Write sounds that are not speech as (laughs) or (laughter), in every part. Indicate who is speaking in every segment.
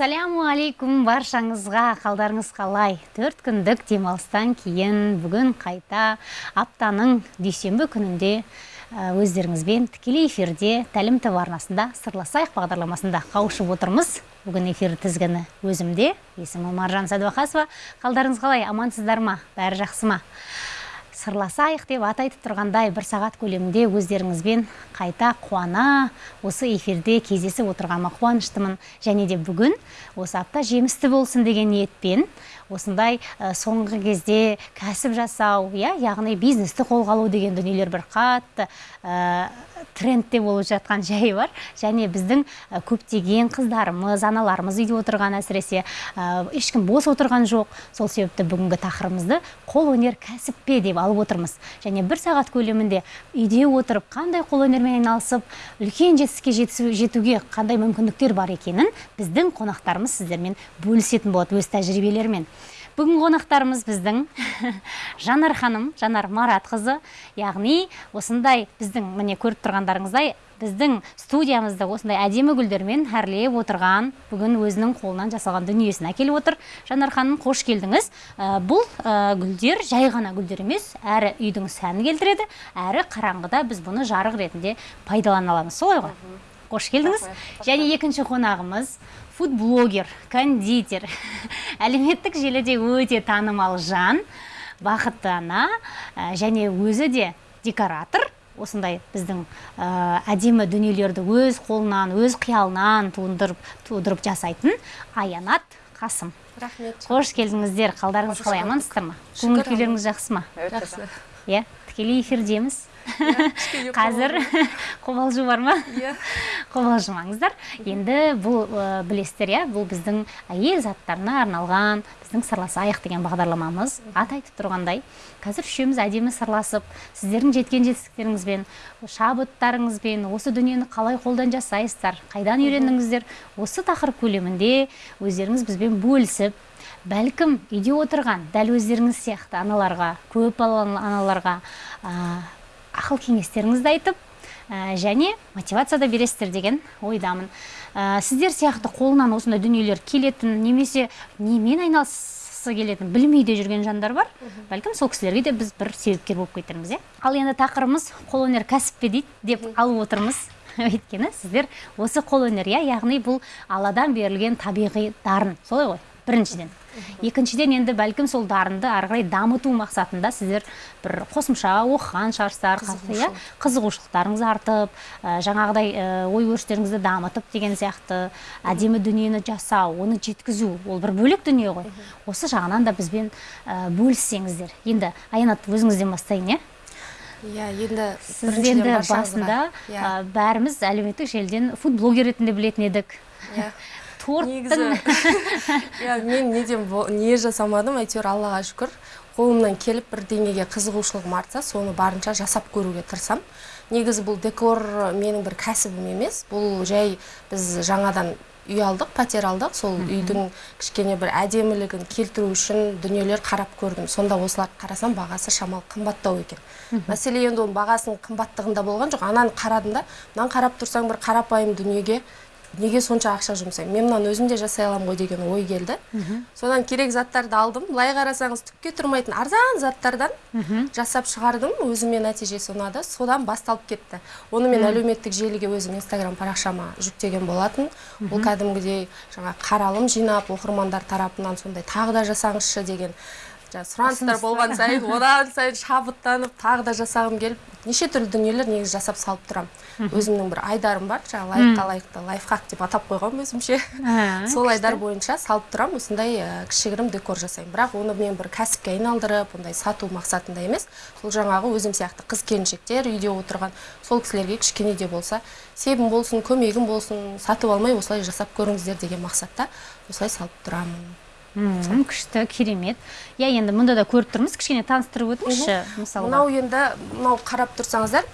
Speaker 1: ассаляму алейкум баршаңызға қалдарыңыз қалай? Төрт күндік демалыстан кейін бүгін қайта аптаның дүйсенбі күнінде өздеріңізбен тікелей эфирде тәлім тв арнасында сырласайық бағдарламасында қауышып отырмыз. Бүгін эфир тізгіні өзімде есімім маржан сәдуақасова. Қалдарыңыз қалай? Амансыздар ма? Бәрі жақсы ма? Сырласайық деп аты айтып тұрғандай бір сағат көлемінде өздеріңізбен қайта қуана осы эфирде кездесіп отырғаныма қуаныштымын. Және де бүгін осы апта жемісті болсын деген ниетпен осындай соңғы кезде кәсіп жасау иә яғни бизнесті қолға алу деген дүниелер бір қатты трендте болып жатқан жайы бар. Және біздің көптеген қыздарымыз аналарымыз үйде отырған әсіресе ешкім бос отырған жоқ. Сол себепті бүгінгі тақырыбымызды қолөнер кәсіп пе деп алып отырмыз. Және бір сағат көлемінде үйде отырып қандай қолөнермен айналысып үлкен жетістікке жетуге қандай мүмкіндіктер бар екенін біздің қонақтарымыз сіздермен бөлісетін болады өз тәжірибелерімен. Бүгін қонақтарымыз біздің. (laughs) Жанар ханым жанар маратқызы. Яғни осындай біздің міне көріп тұрғандарыңыздай біздің студиямызды осындай әдемі гүлдермен әрлеп отырған бүгін өзінің қолынан жасалған дүниесін әкеліп отыр. Жанар ханым қош келдіңіз. Бұл гүлдер жай ғана гүлдер емес әрі үйдің сәнін келтіреді әрі қараңғыда біз бұны жарық ретінде пайдалана аламыз. Солай ғой? Қош келдіңіз. Және екінші қонағымыз фудблогер кондитер. (laughs) Әлеуметтік желіде өте танымал жан бақытты ана және өзі де декоратор. Осындай біздің әдемі дүниелерді өз қолынан өз қиялынан туындырып тудырып жасайтын аянат қасым.
Speaker 2: Рахмет.
Speaker 1: Қош келдіңіздер. Қалдарыңыз қалай? амансыздар ма? Көңіл күйлеріңіз жақсы ма?
Speaker 2: Жақсы.
Speaker 1: Иә? Тікелей эфирдеміз. (laughs) қазір (laughs) қобалжу бар ма?
Speaker 2: Иә. (laughs)
Speaker 1: Қобалжымаңыздар. Енді бұл білесіздер иә бұл біздің әйел заттарына арналған біздің сырласайық деген бағдарламамыз. Аты айтып тұрғандай қазір үшеуміз әдемі сырласып сіздердің жеткен жетістіктеріңізбен шабыттарыңызбен осы дүниені қалай қолдан жасайсыздар қайдан үйрендіңіздер осы тақырып көлемінде өздеріңіз бізбен бөлісіп бәлкім үйде отырған дәл өздеріңіз сияқты аналарға көп балалы аналарға ақыл кеңестеріңізді айтып және мотивация да бересіздер деген ойдамын. Сіздер сияқты қолынан осындай дүниелер келетін немесе немен айналысқысы келетін білмей де жүрген жандар бар. Бәлкім сол кісілерге де біз бір себепкер болып кетерміз иә? Ал енді тақырыбымыз қолөнер кәсіп пе дейді деп алып отырмыз. (laughs) Өйткені сіздер осы қолөнер иә? Яғни бұл алладан берілген табиғи дарын. Солай ғой? Біріншіден. Екіншіден енді бәлкім сол дарынды ары қарай дамыту мақсатында сіздер бір қосымша оқыған шығарсыздар иә? Қызығушылықтарыңыз артып жаңағыдай ой өрістеріңізді дамытып деген сияқты әдемі дүниені жасау оны жеткізу ол бір бөлек дүние ғой. Осы жағынан да бізбен бөліссеңіздер. Енді аянат өзіңізден бастайын иә?
Speaker 2: Иә енді
Speaker 1: сіз енді басында бәріміз әлеуметтік желіден фудблогер ретінде білетін едік.
Speaker 2: Иә.
Speaker 1: Торттың
Speaker 2: иә (laughs) мен неден не жасамадым әйтеуір аллаға шүкір. Қолымнан келіп бір деңгейге қызығушылығым артса соны барынша жасап көруге тырысамын. Негізі бұл декор менің бір кәсібім емес. Бұл жай біз жаңадан үй алдық пәтер алдық. Сол үйдің кішкене бір әдемілігін келтіру үшін дүниелер қарап көрдім. Сонда осыларды қарасам бағасы шамалы қымбаттау екен. Мәселе енді оның бағасының қымбаттығында болған жоқ. Ананы қарадым да мынаны қарап тұрсаң бір қарапайым дүниеге неге сонша ақша жұмсаймын? Мен мынаны өзім де жасай аламын ғой деген ой келді. Содан керек заттарды алдым. Былай қарасаңыз түкке тұрмайтын арзан заттардан жасап шығардым. Өзіме нәтижесі ұнады. Содан басталып кетті. Оны мен әлеуметтік желіге өзім инстаграм парақшама жүктеген болатын. Ол кәдімгідей жаңа қаралым жинап оқырмандар тарапынан сондай тағы да жасаңызшы деген сұраныстар болған сайын одан сайын шабыттанып тағы да жасағым келіп неше түрлі дүниелер негізі жасап салып тұрамын. Өзімнің бір айдарым бар жаңағы лайыққа лайықты лайфхак деп атап қойғанмын өзімше. Сол айдар бойынша салып тұрамын осындай кішігірім декор жасаймын. Бірақ оны мен бір кәсіпке айналдырып ондай сату мақсатында емес сол жаңағы өзім сияқты қыз келіншектер үйде отырған сол кісілерге кішкене де болса себім болсын көмегім болсын сатып алмай осылай жасап көріңіздер деген мақсатта осылай салып тұрамын.
Speaker 1: Күшті керемет. Иә енді мұнда да көріп тұрмыз кішкене таныстырып өтіңізші мысалы
Speaker 2: мынау енді мынау қарап тұрсаңыздар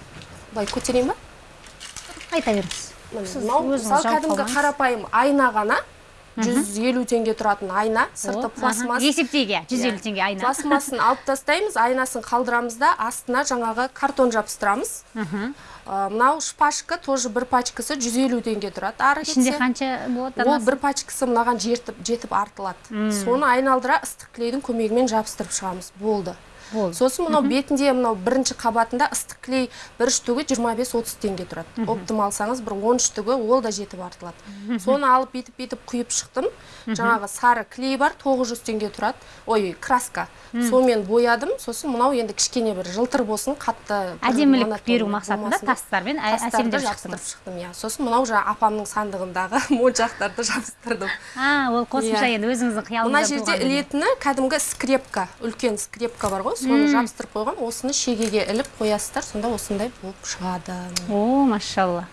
Speaker 2: былай көтерейін ба?
Speaker 1: Айта беріңіз.
Speaker 2: Мынау мысалы кәдімгі қарапайым айна ғана жүз елу теңге тұратын айна сырты пластмасс.
Speaker 1: Аха. есептейік иә. жүз елу теңге айна.
Speaker 2: Пластмассын алып тастаймыз айнасын қалдырамыз да астына жаңағы картон жабыстырамыз. Ә, мынау шпажка тоже бір пачкасы жүз елу теңге тұрады ары
Speaker 1: ішінде қанша болады
Speaker 2: ол бір пачкасы мынаған жетіп жетіп артылады. Соны айналдыра ыстық клейдің көмегімен жабыстырып шығамыз. Болды. Сосын мынау бетінде мынау бірінші қабатында ыстық клей бір штугі 25-30 теңге тұрады. Оптым алсаңыз бір 10 штугі ол да жетіп артылады. Соны алып бүйтіп бүйтіп құйып шықтым. Жаңағы сары клей бар 900 теңге тұрады. Ой краска. Сонымен боядым. Сосын мынау енді кішкене бір жылтыр болсын қатты
Speaker 1: әдемілік беру мақсатында тастармен әсемдеп шықтыңыз.
Speaker 2: шықтым иә. Сосын мынау жаңағы апамның сандығындағы (laughs) моншақтарды жабыстырдым.
Speaker 1: А ол қосымша
Speaker 2: Иә.
Speaker 1: енді өзіңіздің
Speaker 2: мына
Speaker 1: қиялыңызда
Speaker 2: жерде
Speaker 1: туған дүние.
Speaker 2: ілетіні кәдімгі скрепка үлкен скрепка бар ғой. Соны жабыстырып қойған осыны шегеге іліп қоясыздар сонда осындай болып шығады.
Speaker 1: О машалла.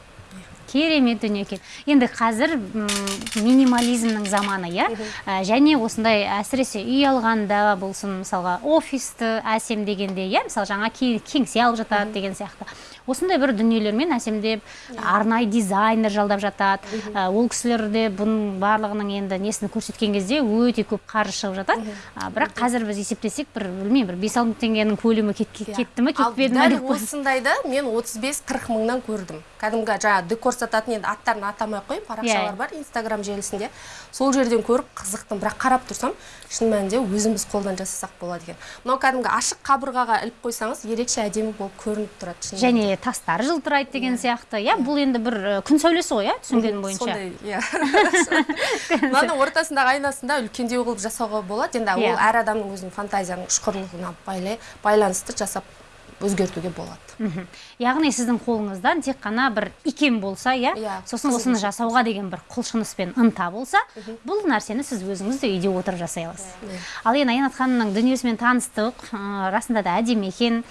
Speaker 1: Керемет дүние екен енді қазір минимализмнің заманы иә? Ә, және осындай әсіресе үй алғанда болсын мысалға офисті әсемдегенде иә? Мысалы жаңа ке- кеңсе алып жатады деген сияқты. Осындай бір дүниелермен әсемдеп арнайы дизайнер жалдап жатады. Ә, ол кісілер де бұның барлығының енді несін көрсеткен кезде өте көп қаржы шығып жатады. Бірақ қазір біз есептесек бір білмеймін бір бес алты мың теңгенің көлемі кет- кетті ме кетпеді ме деп
Speaker 2: осындайды мен 35-40 мыңнан көрдім. Кәдімгі жаңағы декор сататын енді аттарын атамай ақ қояйын парақшалар
Speaker 1: Иә.
Speaker 2: бар инстаграм желісінде. Сол жерден көріп қызықтым. Бірақ қарап тұрсам шын мәнінде өзіміз қолдан жасасақ болады екен. Мынау кәдімгі ашық қабырғаға іліп қойсаңыз ерекше әдемі болып көрініп тұрады шын
Speaker 1: және тастары жылтырайды деген сияқты. Иә бұл енді бір күн сәулесі ғой иә түсінгенім бойынша.
Speaker 2: сондай иә. (laughs) Мынаның ортасындағы айнасында үлкендеу қылып жасауға болады. Енді
Speaker 1: Иә.
Speaker 2: ол әр адамның өзінің фантазияның ұшқырлығына байланысты жасап өзгертуге болады.
Speaker 1: Яғни сіздің қолыңыздан тек қана бір икем болса иә?
Speaker 2: Иә,
Speaker 1: сосын осыны жасауға деген бір құлшыныс пен ынта болса бұл нәрсені сіз өзіңіз де үйде отырып жасай аласыз.
Speaker 2: Иә.
Speaker 1: ал енді аянат ханымның дүниесімен таныстық ә, расында да әдемі екен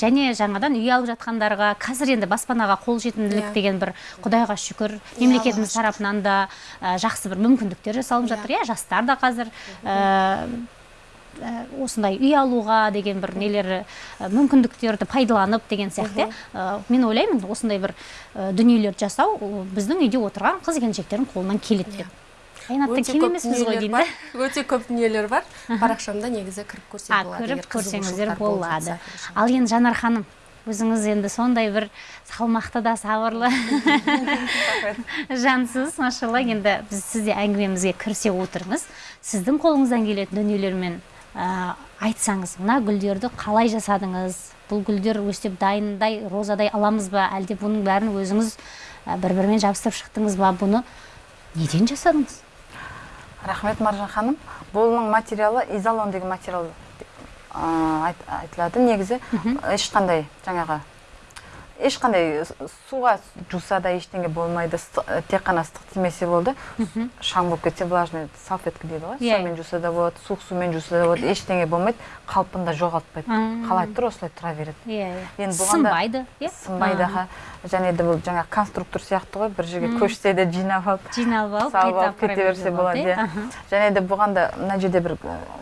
Speaker 1: және жаңадан үй алып жатқандарға қазір енді баспанаға қолжетімділік
Speaker 2: Иә.
Speaker 1: деген бір құдайға шүкір мемлекетіміз
Speaker 2: Аллаға
Speaker 1: тарапынан да ә, жақсы бір мүмкіндіктер жасалып жатыр иә? Жастар да қазір осындай үй алуға деген бір нелері ә, мүмкіндіктерді пайдаланып деген сияқты. Иә. Ә, мен ойлаймын осындай бір дүниелерді жасау біздің үйде отырған қыз келіншектердің қолынан келеді деп.
Speaker 2: Өте
Speaker 1: кем
Speaker 2: көп
Speaker 1: емеспіз ғой
Speaker 2: өте көп дүниелер бар. Парақшамда негізі кіріп көрсе болады егер
Speaker 1: көрсеңіздер болады. ал енді жанар ханым өзіңіз енді сондай бір салмақты да сабырлы. (laughs) Жансыз машалла. Енді біз сізде әңгімемізге кірісе отырыңыз сіздің қолыңыздан келетін дүниелермен айтсаңыз мына гүлдерді қалай жасадыңыз? Бұл гүлдер өстіп дайындай розадай аламыз ба? Әлде бұның бәрін өзіңіз ә, бір бірімен жабыстырып шықтыңыз ба? Бұны неден жасадыңыз?
Speaker 3: Рахмет маржан ханым. Бұның материалы изолон деген материал айтылады. Негізі ешқандай жаңағы ешқандай суға жуса да ештеңе болмайды Ыстық- тек қана ыстық тимесе болды. Шаң болып кетсе влажный салфетка дейді ғой.
Speaker 1: Иә.
Speaker 3: сонымен жуса да болады суық сумен жуса да болады ештеңе болмайды. Қалпында жоғалтпайды.
Speaker 1: Мм.
Speaker 3: қалай тұр осылай тұра береді?
Speaker 1: Иә
Speaker 3: енді бұған да
Speaker 1: сынбайды иә?
Speaker 3: сынбайды және де бұл жаңағы конструктор сияқты ғой бір жерге көшсе де жинап алып
Speaker 1: жиналып алып
Speaker 3: салып алып кете берсе болады иә.
Speaker 1: Аха.
Speaker 3: және де бұған да мына жерде бір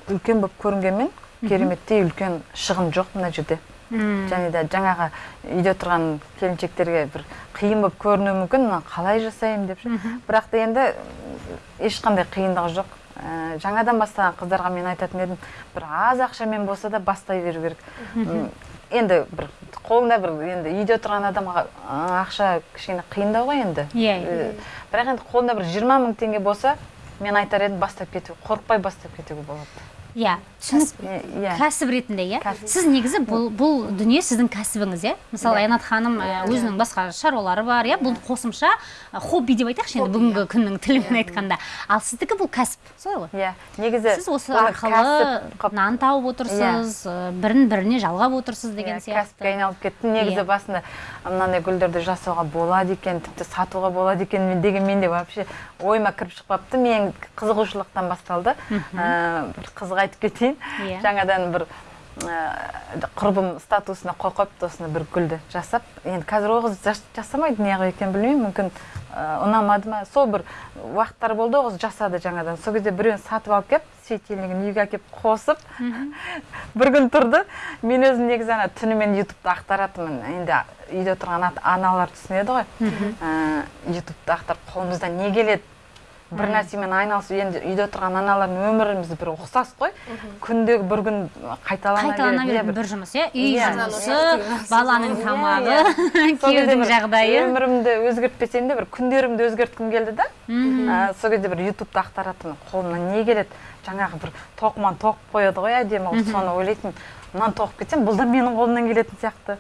Speaker 3: үлкен болып көрінгенмен кереметтей үлкен шығын жоқ мына жерде. Және де жаңағы үйде тұрған келіншектерге бір қиын болып көрінуі мүмкін мына қалай жасаймын деп ше. Бірақ та енді ешқандай қиындығы жоқ. Ә, жаңадан бастаған қыздарға мен айтатын едім бір аз ақшамен болса да бастай беру керек. Енді бір қолында бір енді үйде тұрған адамға ақша кішкене қиындау ғой енді.
Speaker 1: Иә,
Speaker 3: Э, бірақ енді қолында бір жиырма мың теңге болса мен айтар едім бастап кету қорықпай бастап кетуге болады.
Speaker 1: Иә
Speaker 3: иә.
Speaker 1: Кәсіп ретінде иә. Сіз негізі бұл, бұл дүние сіздің кәсібіңіз иә? Мысалы аянат ханым ә, өзінің басқа шаруалары бар иә? Бұл қосымша хобби деп айтайықшы енді бүгінгі күннің тілімен айтқанда. Ал сіздікі бұл кәсіп солай ғой?
Speaker 3: Иә. Негізі
Speaker 1: сіз осы арқылы нан тауып отырсыз бірін біріне жалғап отырсыз деген
Speaker 3: иә, кәсіпке
Speaker 1: сияқты.
Speaker 3: айналып кетті негізі
Speaker 1: Иә.
Speaker 3: басында мынандай гүлдерді жасауға болады екен тіпті сатуға болады екен деген менде вообще ойыма кіріп шықпапты. Мен қызығушылықтан басталды. Ә, бір қызық айтып кетейін.
Speaker 1: Иә.
Speaker 3: жаңадан бір құрбым статусына қойып қойыпты осыны бір гүлді жасап енді қазір ол қыз жас- жасамайды неғып екенін білмеймін. Мүмкін ұнамады ма? Сол бір уақыттар болды ол қыз жасады жаңадан. Сол кезде біреуін сатып алып келіп светильнигін үйге әкеліп қосып (laughs) бір күн тұрды. Мен өзім негізі ана түнімен ютубты ақтаратынмын. Енді үйде тұрған ата- аналар түсінеді ғой. Ютубты ақтарып қолымыздан не келеді? Бір нәрсемен айналысып енді үйде отырған аналардың өміріміз бір ұқсас қой. Күндегі бір күн қайталана
Speaker 1: қайталана.
Speaker 3: Иә,
Speaker 1: беретін бір жұмыс иә? Үй
Speaker 3: Иә.
Speaker 1: жұмысы баланың тамағы (laughs) күйеудің жағдайы.
Speaker 3: өмірімді өзгертпесем де бір күндерімді өзгерткім келді да. А, сол кезде бір ютубта ақтаратынмын. Қолымнан не келеді? Жаңағы бір тоқыман тоқып қояды ғой әдемі қылып соны ойлайтынмын. Мынаны тоқып кетсем бұл да менің қолымнан келетін сияқты.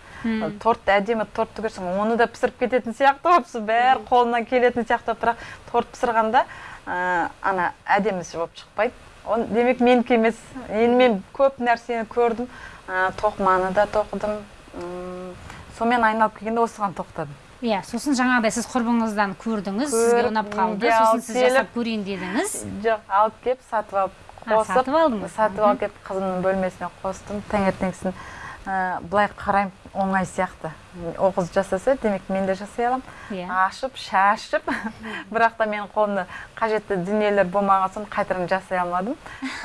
Speaker 3: Тортты әдемі тортты көрсем оны да пісіріп кететін сияқты болып сол бәрі қолымнан келетін сияқты бірақ торт пісірғанда ә, ана әдемісі болып шықпайды. Оны демек менікі емес. Енді мен көп нәрсені көрдім. Ә, тоқыманы да тоқыдым. Сонымен айналып келгенде осыған тоқтадым.
Speaker 1: Иә сосын жаңағыдай сіз құрбыңыздан көрдіңіз сізге ұнап қалды. Сосын сіз жасап көрейін дедіңіз.
Speaker 3: жоқ алып келіп сатып алып қосып
Speaker 1: сатып алдыңыз?
Speaker 3: сатып алып келіп қызымның бөлмесіне қостым. Таңертеңгісін ә, былай қараймын. Оңай сияқты. Ол қыз жасаса демек мен де жасай аламын.
Speaker 1: Иә.
Speaker 3: ашып шашып (laughs) бірақ та менің қолымда қажетті дүниелер болмаған соң қайтадан жасай алмадым. (laughs)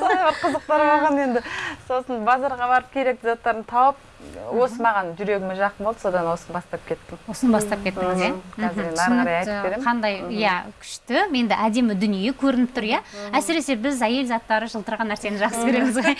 Speaker 3: Сондай бір қызықтар болған енді. Сосын базарға барып керекті заттарын тауып осы маған жүрегіме жақын болды содан осыны бастап кеттім.
Speaker 1: Осыны бастап кеттіңіз иә?
Speaker 3: Қазір енді ары қарай айтып беремін.
Speaker 1: қандай иә күшті. Енді әдемі дүние көрініп тұр иә? Әсіресе біз әйел заттары жылтыраған нәрсені жақсы көреміз ғой.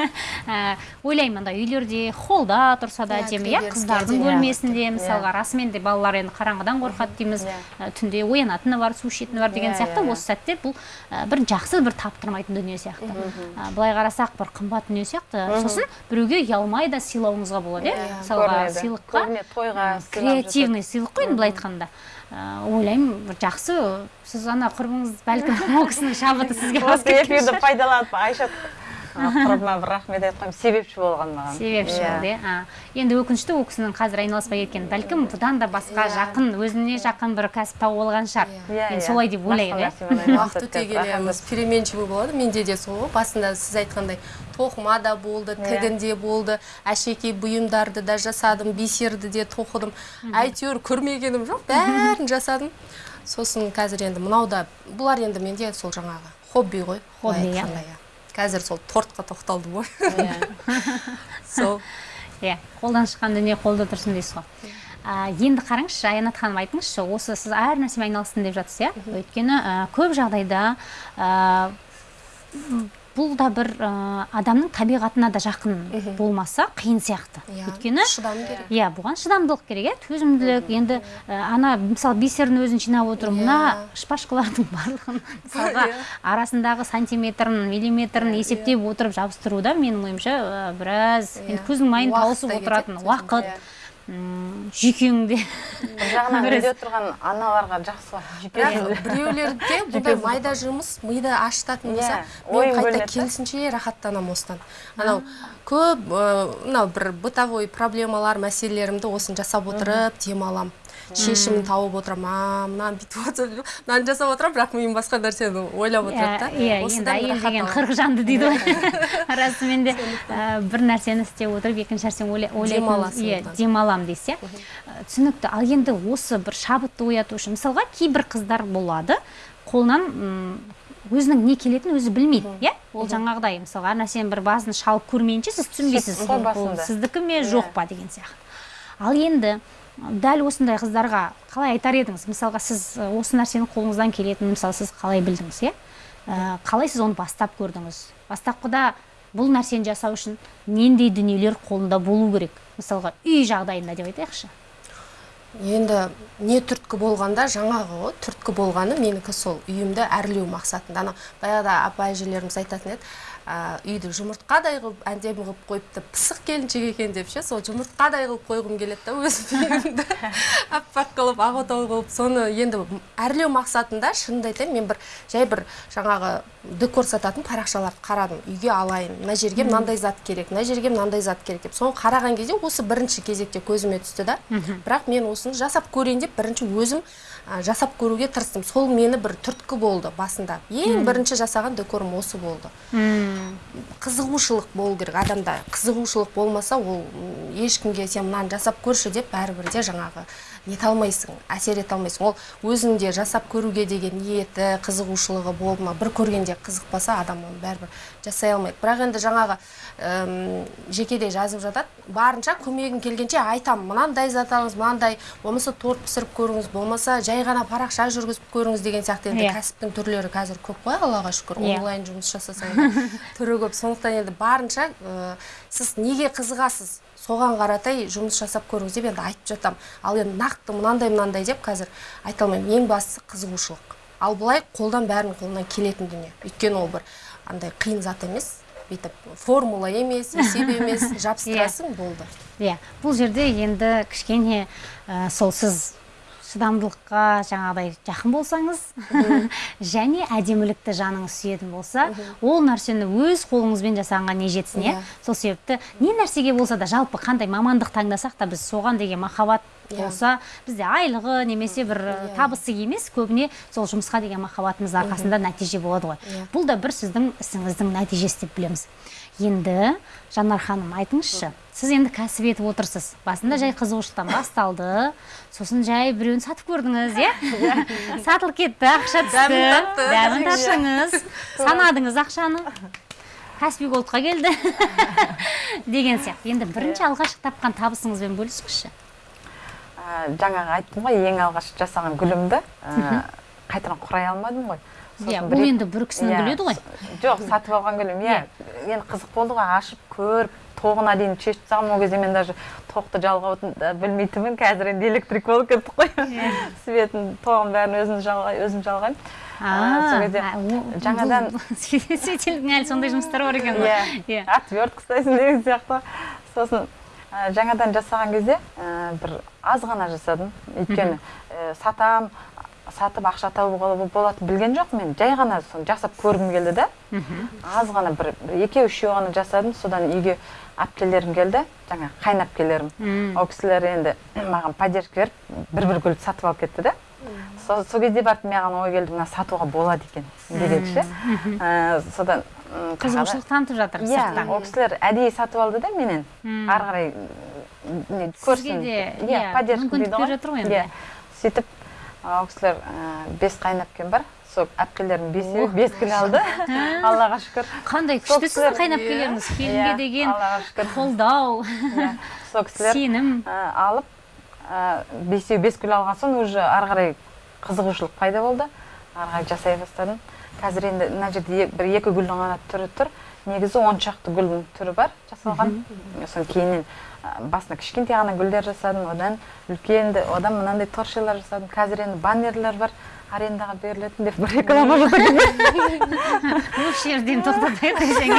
Speaker 1: (laughs) Ә, ойлаймын андай үйлерде холлда тұрса да
Speaker 2: Иә,
Speaker 1: әдемі иә қыздардың бөлмесінде мысалға расымен де балалар енді қараңғыдан қорқады дейміз.
Speaker 3: Иә.
Speaker 1: Ә, түнде оянатыны бар су ішетіні бар деген
Speaker 3: Иә,
Speaker 1: сияқты.
Speaker 3: иә, иә.
Speaker 1: осы сәтте бұл ә, бір жақсы бір таптырмайтын дүние сияқты. Ә, былай қарасақ бір қымбат дүние сияқты. Сосын біреуге ұялмай да сыйлауыңызға болады иә.
Speaker 2: Иә,
Speaker 1: мысалға сыйлыққа
Speaker 3: тойға
Speaker 1: креативный сыйлық қой енді былай айтқанда. Ойлаймын бір жақсы сіз ана құрбыңыз бәлкім ол кісінің шабыты сізге
Speaker 3: осы эфирді пайдаланып айша құрбыма бір рахмет айтып қоямын себепші болған маған.
Speaker 1: Себепші
Speaker 3: Иә.
Speaker 1: болды иә. А, енді өкінішті ол кісінің қазір айналыспай кеткені бәлкім бұдан да басқа
Speaker 2: Иә.
Speaker 1: жақын өзіне жақын бір кәсіп тауып алған шығар
Speaker 3: Иә,
Speaker 1: мен солай деп ойлаймын иә.
Speaker 2: Уақыт өте келе переменчивый болады. Менде де сол. Ғой басында сіз айтқандай тоқыма да болды тігінде болды. Әшекей бұйымдарды да жасадым бисерді де тоқыдым. Әйтеуір көрмегенім жоқ бәрін жасадым. Сосын қазір енді мынау да бұлар енді менде сол жаңағы хобби ғой
Speaker 1: Хобби, иә.
Speaker 2: Иә қазір сол тортқа тоқталдым ғой. (laughs) Сол.
Speaker 1: Иә қолдан шыққан дүние қолда тұрсын дейсіз ғой. Енді қараңызшы аянат ханым айтыңызшы осы сіз әр нәрсемен айналыстым деп жатсыз иә? Өйткені ә, көп жағдайда ә, бұл да бір ә, адамның табиғатына да жақын болмаса қиын сияқты.
Speaker 2: Иә
Speaker 1: өйткені
Speaker 2: шыдам керек.
Speaker 1: иә бұған шыдамдылық керек иә төзімділік. Енді ә, ана мысалы бисердің өзін жинап отыру мына шпажкалардың барлығын (laughs) мысалға арасындағы сантиметрін миллиметрін есептеп отырып жабыстыруда менің ойымша ә, біраз
Speaker 2: Иә.
Speaker 1: енді көздің майын тауысып
Speaker 2: та
Speaker 1: отыратын уақыт.
Speaker 2: иә.
Speaker 1: Жүйкеңде
Speaker 3: бір жағынан (laughs) үйде тұрған аналарға жақсы
Speaker 2: бірақ біреулерде (laughs) бұндай майда жұмыс миды ашытатын болса
Speaker 3: Иә,
Speaker 2: мен қайта керісінше рахаттанамын осыдан. Анау көп мынау бір бытовой проблемалар мәселелерімді осыны жасап отырып демаламын шешімін тауып отырамын а мынаны бүйтіп отырып мынаны жасап отырамын бірақ миым басқа нәрсені ойлап отырады да.
Speaker 1: иә енді әйел деген қырық жанды дейді ғой. (laughs) (laughs) Расымен де бір нәрсені істеп отырып екінші нәрсені ойла- ойлайтын иә демаламын дейсіз иә түсінікті. Ал енді осы бір шабытты ояту үшін мысалға кейбір қыздар болады қолынан өзінің не келетінін өзі білмейді иә? Ол жаңағыдай мысалға әр нәрсенің бір басын шалып көрмейінше сіз түсінбейсіз. Ол сіздікі ме жоқ па деген сияқты. Ал енді дәл осындай қыздарға қалай айтар едіңіз? Мысалға сіз осы нәрсенің қолыңыздан келетінін мысалы сіз қалай білдіңіз иә? Қалай сіз оны бастап көрдіңіз? Бастапқыда бұл нәрсені жасау үшін нендей дүниелер қолында болу керек? Мысалға үй жағдайында деп айтайықшы.
Speaker 2: Енді не түрткі болғанда жаңағы ғой түрткі болғаны менікі сол. Үйімді әрлеу мақсатында. Ана баяғыда апа әжелеріміз айтатын еді үйді жұмыртқадай қылып әдемі қылып қойыпты пысық келіншек екен деп ше сол жұмыртқадай қылып қойғым келеді да өзім үйімді. (laughs) Аппақ қылып ақ отау қылып соны енді әрлеу мақсатында шынымды айтайын мен бір жай бір жаңағы декор сататын парақшаларды қарадым. Үйге алайын мына жерге мынандай зат керек мына жерге мынандай зат керек деп. Соны қараған кезде осы бірінші кезекте көзіме түсті да. Бірақ мен осыны жасап көрейін деп бірінші өзім жасап көруге тырыстым. Сол мені бір түрткі болды басында. Ең бірінші жасаған декорым осы болды. Қызығушылық болу керек адамда. Қызығушылық болмаса ол ешкімге сен мынаны жасап көрші деп бәрібір де жаңағы нете алмайсың әсер ете алмайсың. Ол өзіңде жасап көруге деген ниеті қызығушылығы болып мына бір көргенде қызықпаса адам оны бәрібір жасай алмайды. Бірақ енді жаңағы әм, жекеде жазып жатады. Барынша көмегім келгенше айтамын. Мынандай зат алыңыз мынандай. Болмаса торт пісіріп көріңіз болмаса жай ғана парақша жүргізіп көріңіз деген сияқты. Енді
Speaker 1: Иә.
Speaker 2: кәсіптің түрлері қазір көп қой аллаға шүкір.
Speaker 1: Иә.
Speaker 2: онлайн жұмыс жасасаң да түрі көп. Сондықтан енді барынша ә, сіз неге қызығасыз? Соған қаратай жұмыс жасап көріңіз деп енді айтып жатамын ал енді нақты мынандай мынандай деп қазір айта алмаймын. Ең бастысы қызығушылық. Ал былай қолдан бәрінің қолынан келетін дүние. Өйткені ол бір андай қиын зат емес. Бүйтіп формула емес есеп (laughs) емес жабыстырасың болды.
Speaker 1: Иә. Бұл жерде енді кішкене ә, сол сіз шыдамдылыққа жаңағыдай жақын болсаңыз (laughs) және әдемілікті жаныңыз сүйетін болса ол нәрсені өз қолыңызбен жасағанға не жетсін иә?
Speaker 2: Иә.
Speaker 1: сол себепті не нәрсеге болса да жалпы қандай мамандық таңдасақ та біз соған деген махаббат
Speaker 2: Иә.
Speaker 1: болса бізде айлығы немесе бір
Speaker 2: Иә.
Speaker 1: табысы емес көбіне сол жұмысқа деген махаббатымыз арқасында нәтиже болады ғой. Бұл да бір сіздің ісіңіздің нәтижесі деп білеміз. Енді жанар ханым айтыңызшы сіз енді кәсіп етіп отырсыз. Басында жай қызығушылықтан басталды. Сосын жай біреуін сатып көрдіңіз иә? (laughs) Сатылып кетті ақша түсті.
Speaker 2: Дәмін татты.
Speaker 1: дәмін таттыңыз (laughs) санадыңыз ақшаны. Каспи голдқа келді. (laughs) Деген сияқты. Енді бірінші алғашқы тапқан табысыңызбен бөлісіңізші
Speaker 3: жаңағы айттым ғой ең алғаш жасаған гүлімді. Қайтадан құрай алмадым ғой.
Speaker 1: Иә бұл енді бір кісінің
Speaker 3: Иә,
Speaker 1: гүлі еді ғой.
Speaker 3: Жоқ сатып алған гүлім иә. енді қызық болды ғой ашып көріп тоғына дейін шешіп тастағанмын ол кезде мен даже тоқты жалғауды да білмейтінмін. Қазір енді электрик болып кеттік қой. Светін тоғын бәрін өзім жалғай өзім жалғаймын. Сол кезде жаңадан- (laughs)
Speaker 1: светильдің әлі сондай жұмыстары бар екен ғой.
Speaker 3: Иә.
Speaker 1: Иә.
Speaker 3: Отвертка ұстайсың деген сияқты сосын жаңадан жасаған кезде бір аз ғана жасадым. Өйткені ә, сатам сатып ақша табуға болатынын білген жоқ мен. Жай ғана соны жасап көргім келді да аз ғана бір, екеу үшеу ғана жасадым. Содан үйге әпкелерім келді. Жаңа қайынәпкелерім. Ол кісілер енді маған поддержка беріп бір бір гүл сатып алып кетті да сол, сол кезде барып маған ой келді мына сатуға болады екен деген ше Ә, содан
Speaker 1: қызығушылық танытып жатыр
Speaker 3: иә ол кісілер әдейі сатып алды да менен. Ары қарай не, көрсін. Иә
Speaker 1: иә,
Speaker 3: поддержка дейді ғой. иә. Сөйтіп ол кісілер ә, бес қайынәпкем бар. Сол әпкелерім бесеуі бес гүл алды. (laughs) Аллаға шүкір.
Speaker 1: Қандай күшті сіздің қайынәпкелеріңіз келінге
Speaker 3: Иә,
Speaker 1: деген
Speaker 3: аллаға шүкір.
Speaker 1: қолдау. (laughs)
Speaker 3: Иә, сол кісілер
Speaker 1: сенім.
Speaker 3: ә, алып ә, бесеу бес гүл алған соң уже ары қарай қызығушылық пайда болды. Ары қарай жасай бастадым. Қазір енді мына жерде бір екі гүлдің ғана түрі тұр. Негізі он шақты гүлдің түрі бар жасалған. Сосын кейіннен басына кішкентай ғана гүлдер жасадым одан үлкенді одан мынандай торшелар жасадым. Қазір енді баннерлер бар. Арендаға берілетін деп бір реклама жасадым.
Speaker 1: Осы жерден тоқтатайық десең.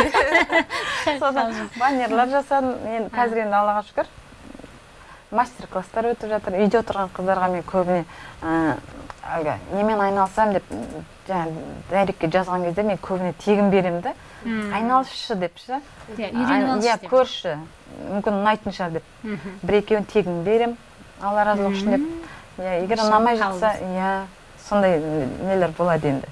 Speaker 3: Содан баннерлар жасадым. Енді қазір енді аллаға шүкір. Мастер класстар өтіп жатыр. Үйде отырған қыздарға мен көбіне әлгі немен айналысамын деп жаңағы дайректке жазған кезде мен көбіне тегін беремін да. Айналысшы деп ше
Speaker 1: Иә, үйреніп
Speaker 3: иә көрші. Мүмкін ұнайтын шығар деп. Бір екеуін тегін беремін алла разылығы үшін деп. Иә егер ұнамай жатса иә сондай нелер болады енді.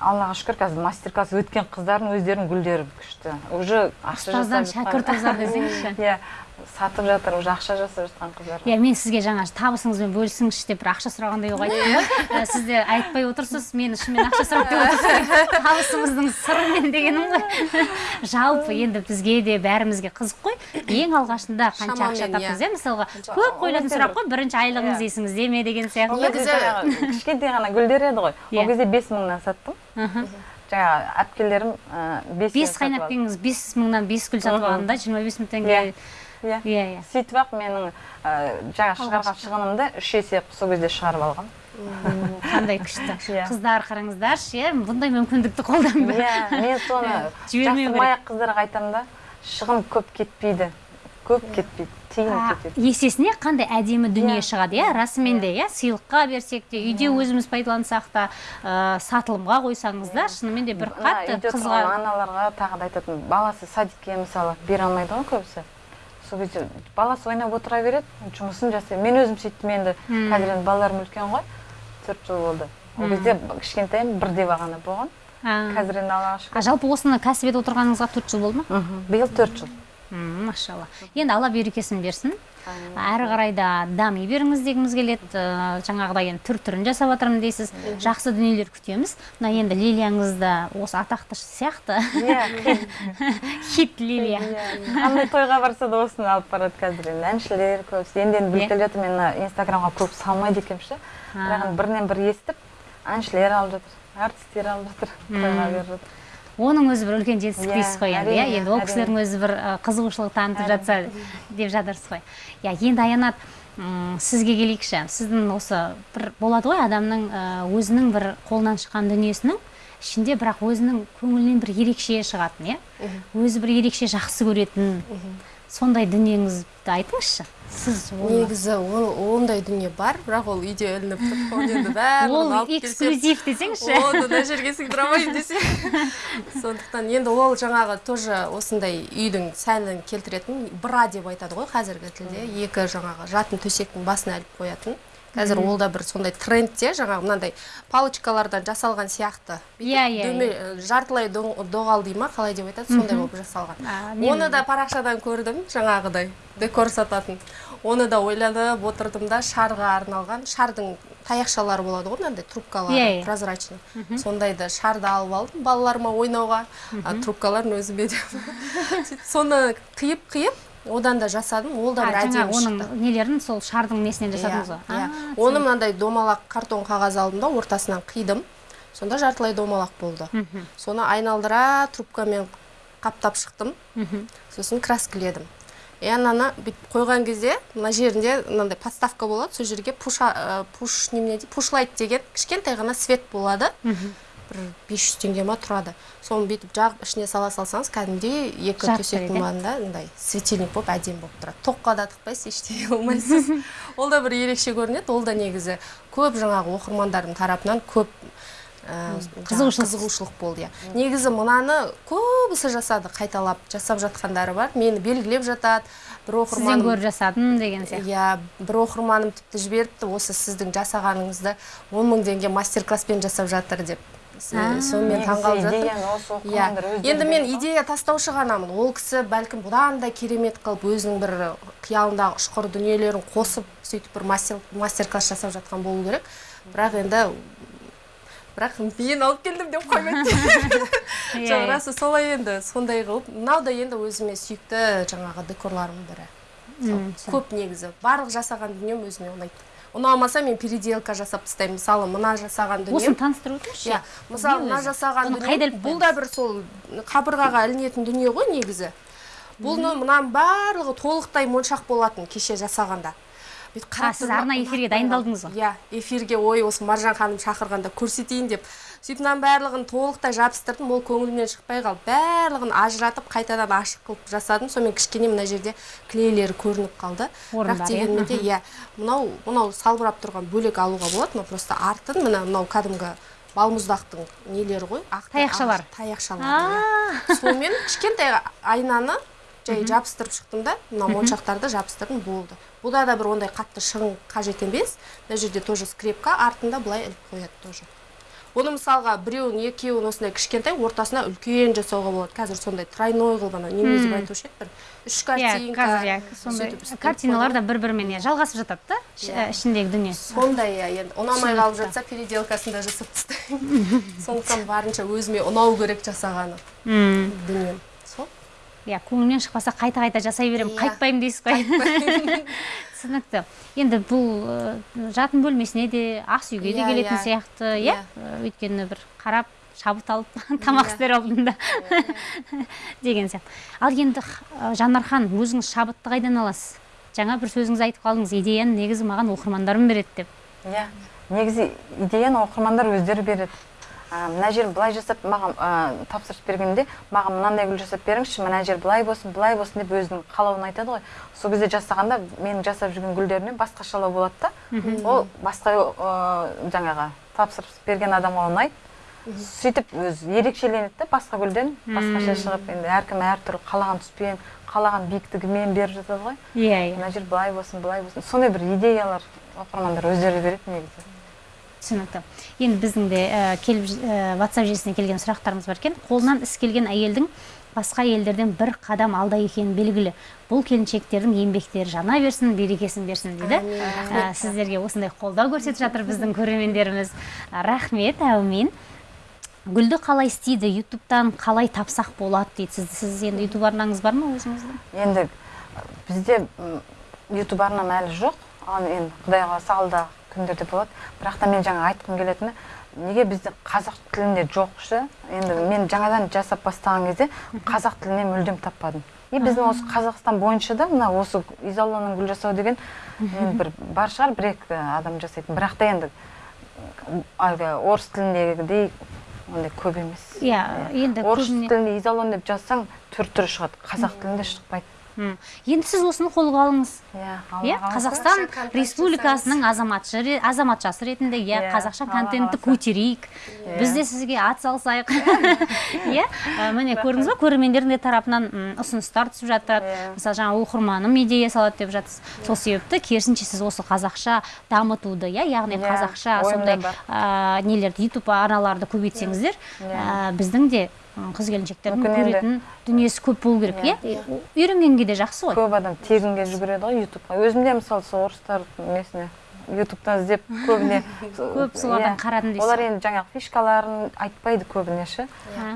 Speaker 3: Аллаға шүкір қазір мастер класс өткен қыздардың өздерінің гүлдері күшті. Уже
Speaker 1: ұстаздан шәкірт озар (laughs) десеңізші.
Speaker 3: Иә сатып жатыр уже ақша жасап жатқан қыздар.
Speaker 1: Иә мен сізге жаңа табысыңызбен бөлісіңізші деп бір ақша сұрағандай болып айттым ғой сіз де айтпай отырсыз мен шынымен ақша сұрап деп отырсыз табысыңыздың сырымен дегенім ғой. Жалпы енді бізге де бәрімізге қызық қой. Ең алғашында қанша ақша
Speaker 2: Шамамен,
Speaker 1: таптыңыз
Speaker 2: иә.
Speaker 1: иә? Мысалға көп қойылатын сұрақ қой бірінші айлығыңыз
Speaker 3: Иә.
Speaker 1: есіңізде ме деген
Speaker 3: ол
Speaker 1: сияқты.
Speaker 3: Кезде
Speaker 2: негізі-
Speaker 3: кішкентай ғана гүлдер еді ғой.
Speaker 1: Иә.
Speaker 3: ол кезде бес мыңнан саттым. Жаңағы әпкелерім ә, бес
Speaker 1: бес қайынәпкеңіз бес мыңнан бес гүл сатып алғанда жиырма бес мың теңге
Speaker 3: Иә. иә
Speaker 1: иә. Иә
Speaker 3: сөйтіп ақ менің ә, жаңа шығарған шығынымды үш есе сол кезде шығарып алғам.
Speaker 1: Қандай күшті. (laughs)
Speaker 3: Иә.
Speaker 1: қыздар қараңыздаршы иә бұндай мүмкіндікті қолданбай.
Speaker 3: Иә мен соны (laughs) жасырмай ақ қыздарға айтамын да шығын көп кетпейді көп кетпейді тиын
Speaker 1: есесіне қандай әдемі дүние
Speaker 3: Иә.
Speaker 1: шығады иә расымен де иә. сыйлыққа берсек те үйде өзіміз пайдалансақ та ә, сатылымға қойсаңыз да шынымен де бір қатты қызға
Speaker 3: аналарға тағы да айтатын баласы садикке мысалы бере алмайды ғой көбісі. Сол кезде баласы ойнап отыра береді жұмысын жасайды. Мен өзім сөйттім енді қазір енді балаларым үлкен ғой төрт жыл болды. Ол кезде кішкентайым бірде бағана болған. Қазір енді аллаға
Speaker 1: а
Speaker 3: шүкір
Speaker 1: жалпы осыны кәсіп етіп отырғаныңызға төрт жыл болды ма?
Speaker 3: Биыл төрт жыл.
Speaker 1: Машалла. Енді алла берекесін берсін. Әрі қарай да дами беріңіз дегіміз келеді. Э, жаңағыдай енді түр түрін жасап жатырмын дейсіз. Жақсы дүниелер күтеміз. Мына енді лилияңыз да осы атақты сияқты.
Speaker 3: Иә. (laughs)
Speaker 1: Хит лилия.
Speaker 3: Қандай тойға барса да осыны алып барады қазір енді. Әншілер көп енді енді біліп
Speaker 1: Иә.
Speaker 3: келе жатырмын мен инстаграмға көп салмайды екенмін ше бірақ бірінен бірі естіп әншілер алып жатыр артистер алып жатыр тойға беріп жатыр.
Speaker 1: Оның өзі бір үлкен жетістік
Speaker 3: Иә,
Speaker 1: дейсіз ғой енді иә? енді ол кісілердің өзі бір қызығушылық танытып жатса деп жатырсыз ғой. Иә енді аянат сізге келейікші. Сіздің осы бір болады ғой адамның өзінің бір қолынан шыққан дүниесінің ішінде бірақ өзінің көңілінен бір ерекше шығатын иә? Өзі бір ерекше жақсы көретін. Сондай дүниеңізді айтыңызшы. Сіз
Speaker 2: негізі ол- ондай дүние бар бірақ ол үйде ілініп тұр оны енді (laughs) барлығын
Speaker 1: ол
Speaker 2: алып
Speaker 1: эксклюзив десеңізші.
Speaker 2: Оны мына жерге сыйдыра алмаймын (laughs) десе. Сондықтан енді ол жаңағы тоже осындай үйдің сәнін келтіретін бра деп айтады ғой қазіргі тілде. Екі жаңағы жатын төсектің басына іліп қоятын. Қазір ол да бір сондай трендте жаңағы мынандай палочкалардан жасалған сияқты.
Speaker 1: Иә, иә,
Speaker 2: дөме- жартылай доғал дей ма қалай деп айтады сондай болып жасалған. Оны да парақшадан көрдім жаңағыдай декор сататын. Оны да ойланып отырдым да шарға арналған шардың таяқшалары болады ғой мынандай трубкалары
Speaker 1: Иә, иә.
Speaker 2: прозрачный. Сондайды шарды алып алдым балаларыма ойнауға. А трубкаларын өзіме деп (laughs) соны қиып қиып одан да жасадым ол да бір әдемі
Speaker 1: оның нелерін сол шардың несінен жасадыңыз
Speaker 2: Иә,
Speaker 1: ғой
Speaker 2: иә. Оны мынандай домалақ картон қағаз алдым да ортасынан қидым. Сонда жартылай домалақ болды. Соны айналдыра трубкамен қаптап шықтым. Сосын краскіледім. И ананы бүйтіп қойған кезде мына жерінде мынандай подставка болады. Сол жерге пуша пуш немене пушлайт деген кішкентай ғана свет болады. Бір 500 теңге ма тұрады. Соны бүйтіп жағып ішіне сала салсаңыз кәдімгідей екі төсектің маңында мындай светильник болып әдемі болып тұрады. Тоққа да тықпайсыз ештеңе қылмайсыз (laughs) ол да бір ерекше көрінеді. Ол да негізі көп жаңағы оқырмандардың тарапынан көп ә,
Speaker 1: Қызығушылық.
Speaker 2: қызығушылық болды иә. Негізі мынаны көбісі жасады қайталап жасап жатқандары бар. Мені белгілеп жатады бір
Speaker 1: сізден
Speaker 2: оқырманым
Speaker 1: көріп жасадым деген сияқты.
Speaker 2: Иә бір оқырманым тіпті жіберіпті осы сіздің жасағаныңызды он мың теңге мастер класспен жасап жатыр деп. Сонымен таңғалып жатыр
Speaker 3: идеяны осы
Speaker 2: иә. енді мен идея тастаушы ғанамын. Ол кісі бәлкім бұдан да керемет қылып өзінің бір қиялындағы ұшқыр дүниелерін қосып сөйтіп бір мастер, мастер класс жасап жатқан болу керек. Бірақ енді бірақ мен алып келдім деп қоймайды (laughs)
Speaker 1: Иә,
Speaker 2: жоқ расы солай енді сондай қылып. Мынау да енді өзіме сүйікті жаңағы декорларымның бірі. Көп негізі. Барлық жасаған дүнием өзіме ұнайды. Ұнамаса мен переделка жасап тастаймын. Мысалы мына жасаған дүнием
Speaker 1: осыны таныстырып өтіңізші
Speaker 2: иә мысалы мына жасаған дүние бұл да бір сол қабырғаға ілінетін дүние ғой негізі. Бұл мынаның барлығы толықтай моншақ болатын кеше жасағанда. Бүйтіп қарап
Speaker 1: сіз арнайы эфирге дайындалдыңыз ғой?
Speaker 2: иә эфирге ой осы маржан ханым шақырғанда көрсетейін деп сөйтіп мынаның барлығын толықтай жабыстырдым ол көңілімнен шықпай қалды. Барлығын ажыратып қайтадан ашық қылып жасадым. Сонымен кішкене мына жерде клейлері көрініп қалды. Бірақ
Speaker 1: иә?
Speaker 2: дегенмен де иә мынау мынау салбырап тұрған бөлек алуға болады мынау просто артын мына мынау кәдімгі балмұздақтың нелері ғой? Ақ
Speaker 1: Таяқшалар.
Speaker 2: таяқшалар
Speaker 1: А,
Speaker 2: сонымен кішкентай айнаны жай жабыстырып шықтым да мына моншақтарды жабыстырдым болды. Бұда да бір ондай қатты шығын қажет емес. Мына жерде тоже скрепка артында былай іліп қояды тоже. Оны мысалға біреуін екеуін осындай кішкентай ортасына үлкен жасауға болады. Қазір сондай тройной қылып ана немене деп айтушы еді бір үш
Speaker 1: иә
Speaker 2: картинка
Speaker 1: иә сондай картиналар да бір бірімен иә жалғасып жатады да
Speaker 2: Иә.
Speaker 1: ішіндегі дүние.
Speaker 2: Сондай иә енді ұнамай қалып жатса переделкасын да жасап тастаймын. (laughs) Сондықтан барынша өзіме ұнау керек жасағаны дүнием. Сол.
Speaker 1: Иә көңілінен шықпаса қайта қайта жасай беремін
Speaker 2: Иә.
Speaker 1: қайтпаймын дейсіз ғой. (laughs) түсінікті. Енді бұл жатын бөлмесіне де ас үйге де
Speaker 2: Иә,
Speaker 1: келетін
Speaker 2: иә.
Speaker 1: сияқты иә.
Speaker 2: Иә.
Speaker 1: Өйткені бір қарап шабыт алып (laughs) тамақ істер алдында (laughs) деген сияқты. Ал енді жанархан өзіңіз шабытты қайдан аласыз? Жаңа бір сөзіңіз айтып қалдыңыз идеяны негізі маған оқырмандарым береді деп.
Speaker 3: Иә. Негізі идеяны оқырмандар өздері береді. Мына жер былай жасап маған а, тапсырыс бергенде маған мынандай гүл жасап беріңізші мына жер былай болсын былай болсын деп өзінің қалауын айтады ғой. Сол кезде жасағанда менің жасап жүрген гүлдерімнен басқашалау болады да. Ол басқа ә, жаңағы тапсырыс берген адамға ұнайды сөйтіп өзі ерекшеленеді да басқа гүлден. Басқаша шығып енді әркім әртүрлі қалаған түспен қалаған биіктігімен беріп жатады ғой.
Speaker 1: Иә иә.
Speaker 3: Мына жер былай болсын былай болсын. Сондай бір идеялар оқырмандар өздері береді негізі.
Speaker 1: Түсінікті. Енді біздің де ә, келіп ә, ватсап желісіне келген сұрақтарымыз бар екен. Қолынан іс келген әйелдің басқа елдерден бір қадам алда екені белгілі. Бұл келіншектердің еңбектері жана берсін берекесін берсін дейді. Ә, сіздерге осындай қолдау көрсетіп жатыр біздің көрермендеріміз. Рахмет әумин. Гүлді қалай істейді? Ютубтан қалай тапсақ болады дейді? Сіз, сіз енді ютуб арнаңыз бар ма өзіңіздің?
Speaker 3: Енді бізде ютуб арнам әлі жоқ. Ал енді құдай қаласа алдағы күндерде болады. Бірақ та мен жаңа айтқым келетіні неге бізде қазақ тілінде жоқ ше? Енді мен жаңадан жасап бастаған кезде қазақ тілінен мүлдем таппадым. И біздің осы қазақстан бойынша да мына осы изолланың гүл жасау деген енді бір бар шығар бір екі адам жасайтын. Бірақ та енді әлгі орыс тіліндегідей ондай көп емес.
Speaker 1: Иә енді
Speaker 3: орыс тілінде изолон деп жазсаң түр түрі шығады. Қазақ тілінде шықпайды.
Speaker 1: Енді сіз осыны қолға алыңыз.
Speaker 3: Иә
Speaker 1: иә қазақстан республикасының азаматшы азаматшасы ретінде иә
Speaker 3: Иә,
Speaker 1: қазақша контентті көтерейік. Біз де сізге ат салысайық иә. (laughs) Міне көрдіңіз ба? Көрермендердің де тарапынан ұсыныстар түсіп жатыр.
Speaker 3: Иә.
Speaker 1: мысалы жаңа оқырманым идея салады деп жатсыз. Сол себепті керісінше сіз осы қазақша дамытуды иә яғни
Speaker 3: Иә,
Speaker 1: қазақша сондай нелерді ютуб арналарды көбейтсеңіздер біздің де қыз келіншектердің көретін дүниесі көп болу керек иә үйренгенге де жақсы ғой.
Speaker 3: Көп адам тегінге жүгіреді ғой ютубқа. Өзім де мысалы сол орыстар несіне? Ютубтан іздеп көбіне (laughs)
Speaker 1: Көп солардан қарадым дейсіз
Speaker 3: олар енді жаңағы фишкаларын айтпайды көбіне ше.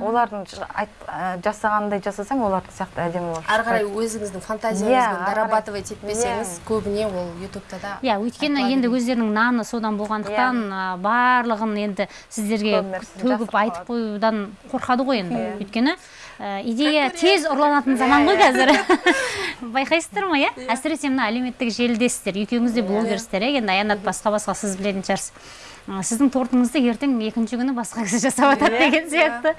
Speaker 3: Олардың ж- айт- ә, жасағандай жасасаң олардікі сияқты әдемі болып
Speaker 2: ары қарай өзіңіздің
Speaker 3: Иә,
Speaker 2: фантазияңызбен
Speaker 3: қарай.
Speaker 2: дорабатывать етпесеңіз көбіне ол ютубта да
Speaker 1: иә өйткені енді өздерінің наны содан болғандықтан барлығын енді сіздерге төгіп айтып қоюдан қорқады ғой енді.
Speaker 3: Иә.
Speaker 1: өйткені идея тез ұрланатын заман ғой қазір. (laughs) Байқайсыздар ма иә? Әсіресе мына әлеуметтік желідесіздер екеуіңіз де блогерсіздер иә? Енді аянат басқа басқа сіз білетін шығарсыз. Сіздің тортыңызды ертең екінші күні басқа кісі жасап жатады
Speaker 3: Иә,
Speaker 1: деген сияқты.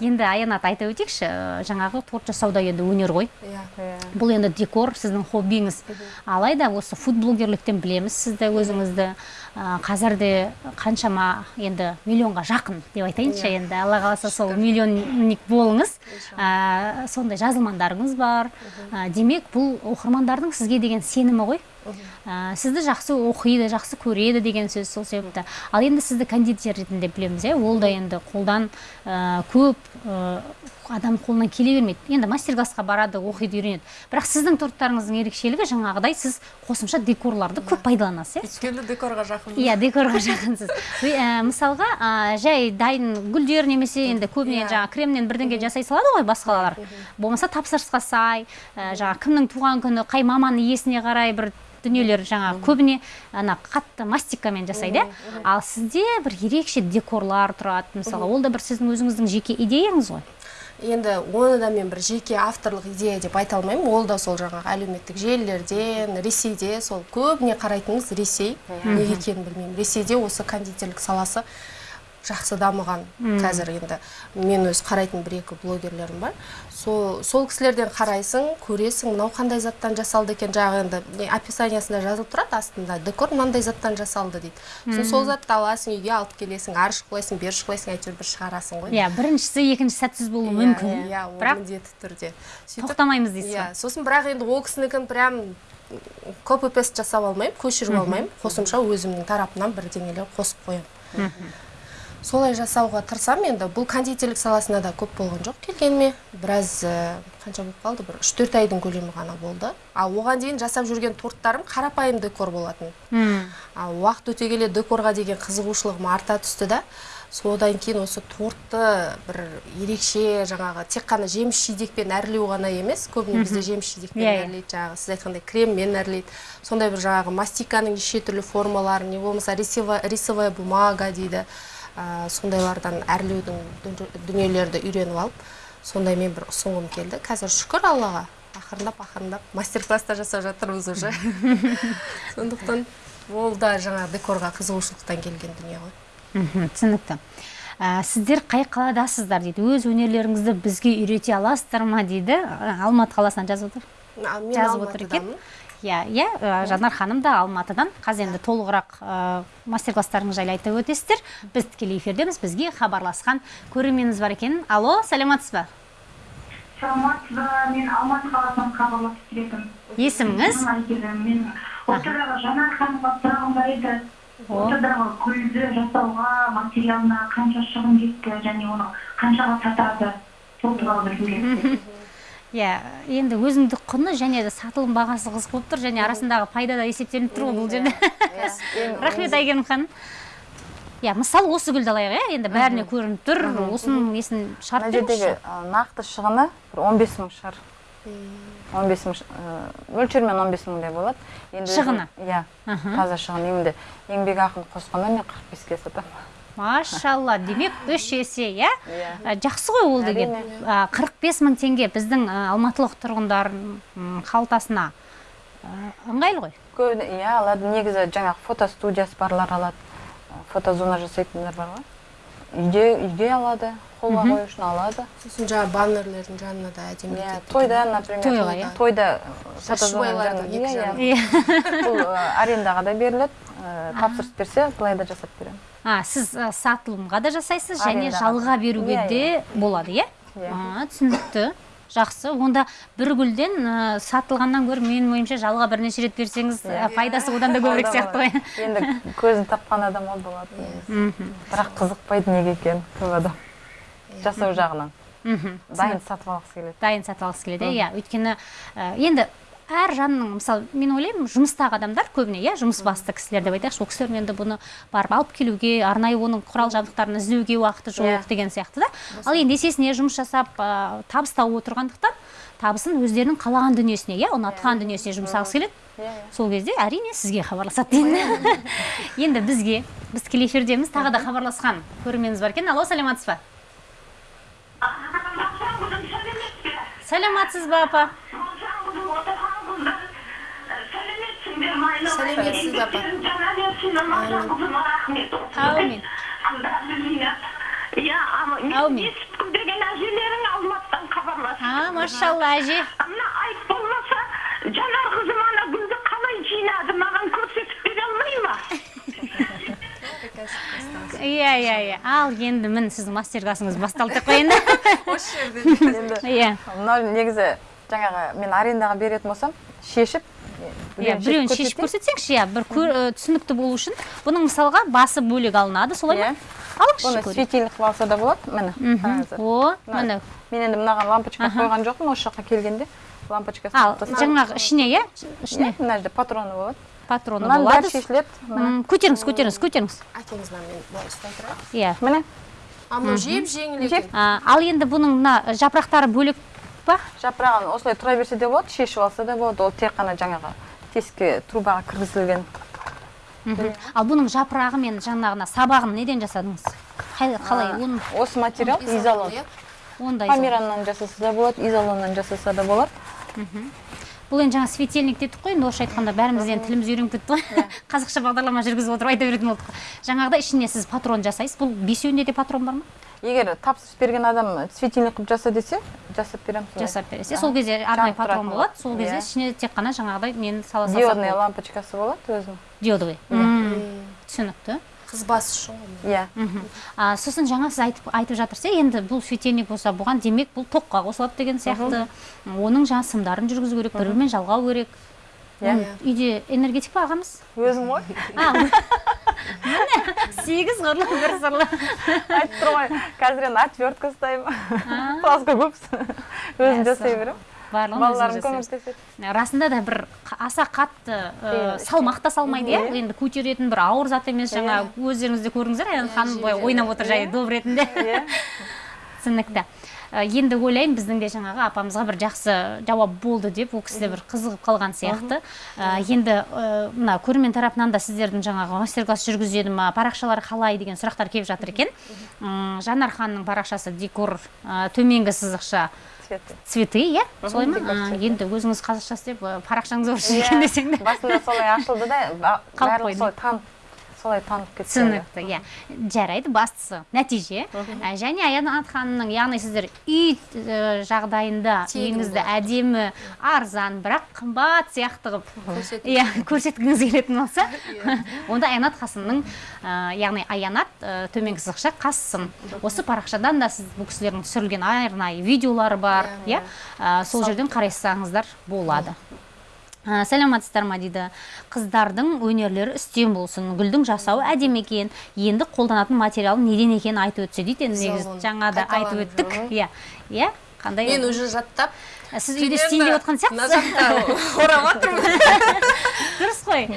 Speaker 1: енді аянат айта өтейікші ә, жаңағы торт жасау да енді өнер ғой.
Speaker 2: Иә.
Speaker 3: Иә.
Speaker 1: бұл енді декор сіздің хоббиіңіз. Алайда осы фуд блогерліктен білеміз сізді өзіңізді. Ә, қазір де қаншама енді миллионға жақын деп айтайыншы. Енді алла қаласа сол миллионник болыңыз. Ә, сондай жазылмандарыңыз бар. Ә, демек бұл оқырмандардың сізге деген сенімі ғой. Ә, сізді жақсы оқиды жақсы көреді деген сөз сол себепті. Ал енді сізді кондитер ретінде білеміз иә? Ол да енді қолдан көп адам қолынан келе бермейді. Енді мастер классқа барады оқиды үйренеді. Бірақ сіздің торттарыңыздың ерекшелігі жаңағыдай сіз қосымша декорларды көп пайдаланасыз иә?
Speaker 2: Өйткені декорға жақын
Speaker 1: иә декорға жақынсыз. Ә, мысалға жай дайын гүлдер немесе енді көбіне
Speaker 2: Иә.
Speaker 1: жаңағы кремнен бірдеңе жасай салады ғой басқалар. Болмаса тапсырысқа сай ә, жаңағы кімнің туған күні қай маманың иесіне қарай бір дүниелер жаңағы көбіне ана қатты мастикамен жасайды иә? Ал сізде бір ерекше декорлар тұрады. Мысалға ол да бір сіздің өзіңіздің жеке идеяңыз ғой.
Speaker 2: Енді оны да мен бір жеке авторлық идея деп айта алмаймын. Ол да сол жаңағы әлеуметтік желілерден ресейде сол көбіне қарайтынымыз ресей. Неге екенін білмеймін. Ресейде осы кондитерлік саласы жақсы дамыған қазір енді. Мен өз қарайтын бір екі блогерлерім бар. Сол сол кісілерден қарайсың көресің мынау қандай заттан жасалды екен жаңағы енді описаниясында жазылып тұрады астында декор мынандай заттан жасалды дейді. Сосын сол затты аласың үйге алып келесің ары шұқылайсың бері шұқылайсың әйтеуір бір шығарасың ғой.
Speaker 1: Иә біріншісі екінші сәтсіз болуы
Speaker 2: Иә,
Speaker 1: мүмкін.
Speaker 2: иә ол
Speaker 1: бірақ
Speaker 2: міндетті түрде. Сөйтіп
Speaker 1: тоқтамаймыз дейсіз
Speaker 2: иә сосын бірақ енді ол кісінікін прям копи пест жасап алмаймын көшіріп алмаймын. Қосымша өзімнің тарапымнан бірдеңелер қосып қоямын. Солай жасауға тырысамын енді бұл кондитерлік саласына да көп болған жоқ келгеніме. Біраз ә, қанша болып қалды? Бір үш төрт айдың көлемі ғана болды. Ал оған дейін жасап жүрген торттарым қарапайым декор болатын.
Speaker 1: Мм.
Speaker 2: ал уақыт өте келе декорға деген қызығушылығым арта түсті да. Содан кейін осы тортты бір ерекше жаңағы тек қана жеміс жидекпен әрлеу ғана емес көбіне бізде жеміс жидекпен
Speaker 1: Иә, иә.
Speaker 2: әрлейді жаңағы сіз айтқандай креммен әрлейді сондай бір жаңағы мастиканың неше түрлі формаларын не болмаса рисовая бумага дейді. Ә, сондайлардан әрлеудің дүн- дүниелерді үйреніп алып сондаймен бір ұсынғым келді. Қазір шүкір аллаға. Ақырындап ақырындап мастер класстар жасап жатырмыз уже. (laughs) Сондықтан ол да жаңағы декорға қызығушылықтан келген дүние ғой.
Speaker 1: Мхм түсінікті. Ә, сіздер қай қаладасыздар дейді? Өз өнерлеріңізді бізге үйрете аласыздар ма дейді? Алматы қаласынан жазып отыр.
Speaker 2: Мен
Speaker 1: жазып отыр екен. Иә иә ә, жанар ханым да алматыдан. Қазір енді толығырақ ә, мастер класстарыңыз жайлы айтып өтесіздер. Біз тікелей эфирдеміз бізге хабарласқан көрерменіміз бар екен. Алло сәлеметсіз ба?
Speaker 4: Саламатсыз ба? Мен алматы қаласынан хабарласып келетім
Speaker 1: есіміңіз?
Speaker 4: Мен ортадағы жанар ханымға сұрағым бар еді.
Speaker 1: О.
Speaker 4: ортадағы гүлді жасауға материалына қанша шығын кетті және оны қаншаға сатады? Сол туралы білгім келіп (laughs)
Speaker 1: иә енді өзіндік құны және де сатылым бағасы қызық болып тұр және арасындағы пайда да есептелініп тұр ғой бұл жерде. (laughs) Рахмет әйгерім ханым. Иә мысалы осы гүлді алайық иә енді бәріне көрініп тұр. Осының несін шығарып
Speaker 3: мына жердегі нақты шығыны бір он бес мың шығар. Он бес мың мөлшермен он бес мыңдай болады. Енді
Speaker 1: Шығыны?
Speaker 3: иә таза шығын енді еңбекақыны қосқанда мен қырық беске сатамын.
Speaker 1: Машалла. Демек үш есе иә?
Speaker 3: Иә.
Speaker 1: Жақсы ғой ол деген. Қырық бес мың теңге біздің алматылық тұрғындар м, қалтасына ыңғайлы ғой.
Speaker 3: Көбіне иә алады. Негізі жаңағы фотостудиясы барлар алады. Фотозона жасайтындар бар ғой. Үйде үйге алады қолға қою үшін алады.
Speaker 2: Сосын жаңағы баннерлердің жанына да әдемі
Speaker 3: иә тойда например
Speaker 1: Тойға, иә.
Speaker 3: тойда иә
Speaker 2: жағына.
Speaker 3: иә. (laughs) Бұл ы, арендаға да беріледі. Ы, тапсырыс берсе былай да жасап беремін.
Speaker 1: А сіз ә, сатылымға да жасайсыз және жалға беруге
Speaker 3: Иә,
Speaker 1: де болады иә?
Speaker 3: Иә.
Speaker 1: Түсінікті. Жақсы. Онда бір гүлден ә, сатылғаннан гөрі менің ойымша жалға бірнеше рет берсеңіз ә, пайдасы одан да көбірек сияқты ғой.
Speaker 3: Енді көзін тапқан адам ол болады бірақ қызықпайды неге екенін көп адам. Жасау жағынан.
Speaker 1: Мхм.
Speaker 3: Дайын сатып алғысы келеді.
Speaker 1: Дайын сатып алғысы келеді иә. Өйткені енді әр жанның мысалы мен ойлаймын жұмыстағы адамдар көбіне иә жұмыс басты кісілер деп айтайықшы. Ол кісілер енді бұны барып алып келуге арнайы оның құрал жабдықтарын іздеуге уақыты жоқ
Speaker 3: Иә.
Speaker 1: деген сияқты да. Ал енді есесіне жұмыс жасап ә, табыс тауып отырғандықтан табысын өздерінің қалаған дүниесіне иә ұнатқан дүниесіне жұмсағысы келеді.
Speaker 3: Иә. Иә
Speaker 1: сол кезде әрине сізге хабарласады деймін (laughs) енді бізге біз тікелей эфирдеміз. Тағы да хабарласқан көрерменіміз бар екен. Алло саламатсыз ба? Саламатсыз ба апа?
Speaker 2: Сәлеметсіз, апа.
Speaker 1: Әумин.
Speaker 4: Иә, ама мен
Speaker 1: Әумин.
Speaker 4: естіп деген әжелерің алматыдан хабарласып.
Speaker 1: а машалла әже
Speaker 4: Мына айт болмаса, жанар қызым ана гүлді қалай жинады, маған көрсетіп бере алмай ма?
Speaker 1: иә иә иә ал енді міне сіздің мастер классыңыз басталды деп қояйын да
Speaker 2: осы жерде
Speaker 3: енді
Speaker 1: иә
Speaker 3: мынау негізі жаңағы мен арендаға беретін болсам шешіп
Speaker 1: иә біреуін шешіп көрсетсеңізші иә бір түсінікті болу үшін бұның мысалға басы бөлек алынады солай ма?
Speaker 3: Иә.
Speaker 1: алыңызшы
Speaker 3: бұны светильник қылып алса да болады міне
Speaker 1: о
Speaker 3: Мына-
Speaker 1: міне.
Speaker 3: мен енді мынаған лампочка қойған жоқпын осы жаққа келгенде лампочка
Speaker 1: ал жаңағы ішіне иә? Ішіне?
Speaker 3: мына жерде патроны болады.
Speaker 1: Патроны
Speaker 3: мынаның
Speaker 1: болады.
Speaker 3: бәрі шешіледі.
Speaker 1: Көтеріңіз көтеріңіз көтеріңіз.
Speaker 2: Әкеңізді мен былай ұстай тұрайын
Speaker 1: иә.
Speaker 3: Міне.
Speaker 2: А мынау жеп жеңіл екен.
Speaker 1: Ал енді бұның мына жапырақтары бөлек па
Speaker 3: жапырағын осылай тұра берсе де болады шешіп алса да болады ол тек қана жаңағы тесікке трубаға кіргізілген.
Speaker 1: Ал бұның жапырағы мен жаңағына сабағын неден жасадыңыз? Қалай
Speaker 3: А,
Speaker 1: оны?
Speaker 3: осы материал изолон
Speaker 1: ондай
Speaker 3: камераннан жасаса да болады изолоннан жасаса да болады.
Speaker 1: Бұл енді жаңа светильник дедік қой енді орысша айтқанда бәріміз енді тіліміз үйреніп кетті ғой. (laughs) Қазақша бағдарлама жүргізіп отырып айта беретін болдық. Жаңағыдай ішіне сіз патрон жасайсыз. Бұл бесеуінде де патрон бар ма?
Speaker 3: Егер тапсырыс берген адам светильник қылып жаса десе жасап беремін солай.
Speaker 1: жасап бересіз сол кезде арнайы патрон болады. сол кезде
Speaker 3: Иә.
Speaker 1: ішіне тек қана жаңағыдай нені сала салсақ
Speaker 3: диодный
Speaker 1: болады.
Speaker 3: лампочкасы болады өзінің.
Speaker 1: Диодовый. Түсінікті.
Speaker 2: Қыз басы үшін ғой
Speaker 3: иә
Speaker 1: сосын жаңа сіз айтып, айтып жатырсыз иә енді бұл светильник болса бұған демек бұл тоққа қосылады деген сияқты. Оның жаңа сымдарын жүргізу керек бір бірімен жалғау керек.
Speaker 3: Иә.
Speaker 1: Үйде энергетик па ағамыз
Speaker 3: өзім ғой
Speaker 1: сегіз қырлы бір сырлы
Speaker 3: айтып тұрмын ғой қазір енді отвертка ұстаймын көп өзім жасай беремін
Speaker 1: барлығын
Speaker 3: балаларым көмектеседі
Speaker 1: расында да бір аса қатты ә,
Speaker 3: Қиын.
Speaker 1: салмақ та салмайды иә енді көтеретін бір ауыр зат емес жаңа өздеріңіз де көрдіңіздер аян ханым былай ойнап отыр жай доп ретінде. Түсінікті. Ә, енді ойлаймын біздің де жаңағы апамызға бір жақсы жауап болды деп ол кісі де бір қызығып қалған сияқты. Ә, енді ә, мына көрермен тарапынан да сіздердің жаңағы мастер класс жүргізеді ма парақшалары қалай деген сұрақтар келіп жатыр екен. Жанар ханның парақшасы декор төменгі сызықша
Speaker 3: цветы.
Speaker 1: цветы иә? Солай ма? енді өзіңіз қазақша істеп ә, парақшаңыз орысша екен десең де.
Speaker 3: Басында солай ашылды да барлығы
Speaker 1: қойды.
Speaker 3: солай танып солай танып кетті
Speaker 1: түсінікті иә. Жарайды бастысы нәтиже. Ә, және аянат ханымның яғни сіздер үй жағдайында үйіңізді әдемі арзан бірақ қымбат сияқты қылып иә көрсеткіңіз келетін болса. (laughs) Онда аянат қасымның яғни аянат төменгі сызықша қасым. Осы парақшадан да сіз бұл кісілердің түсірілген арнайы видеолары бар иә. Сол жерден қарай болады. Сәлеметсіздер ма дейді. Қыздардың өнерлері үстем болсын гүлдің жасауы әдемі екен. Енді қолданатын материалы неден екенін айтып өтсе дейді. Енді негізі жаңа да айтып өттік. иә. Иә қандай?
Speaker 2: Мен уже жаттап
Speaker 1: сіз үйде істейін деп отқан сияқтысыз? (laughs)
Speaker 2: Орап жатырмын
Speaker 1: дұрыс қой.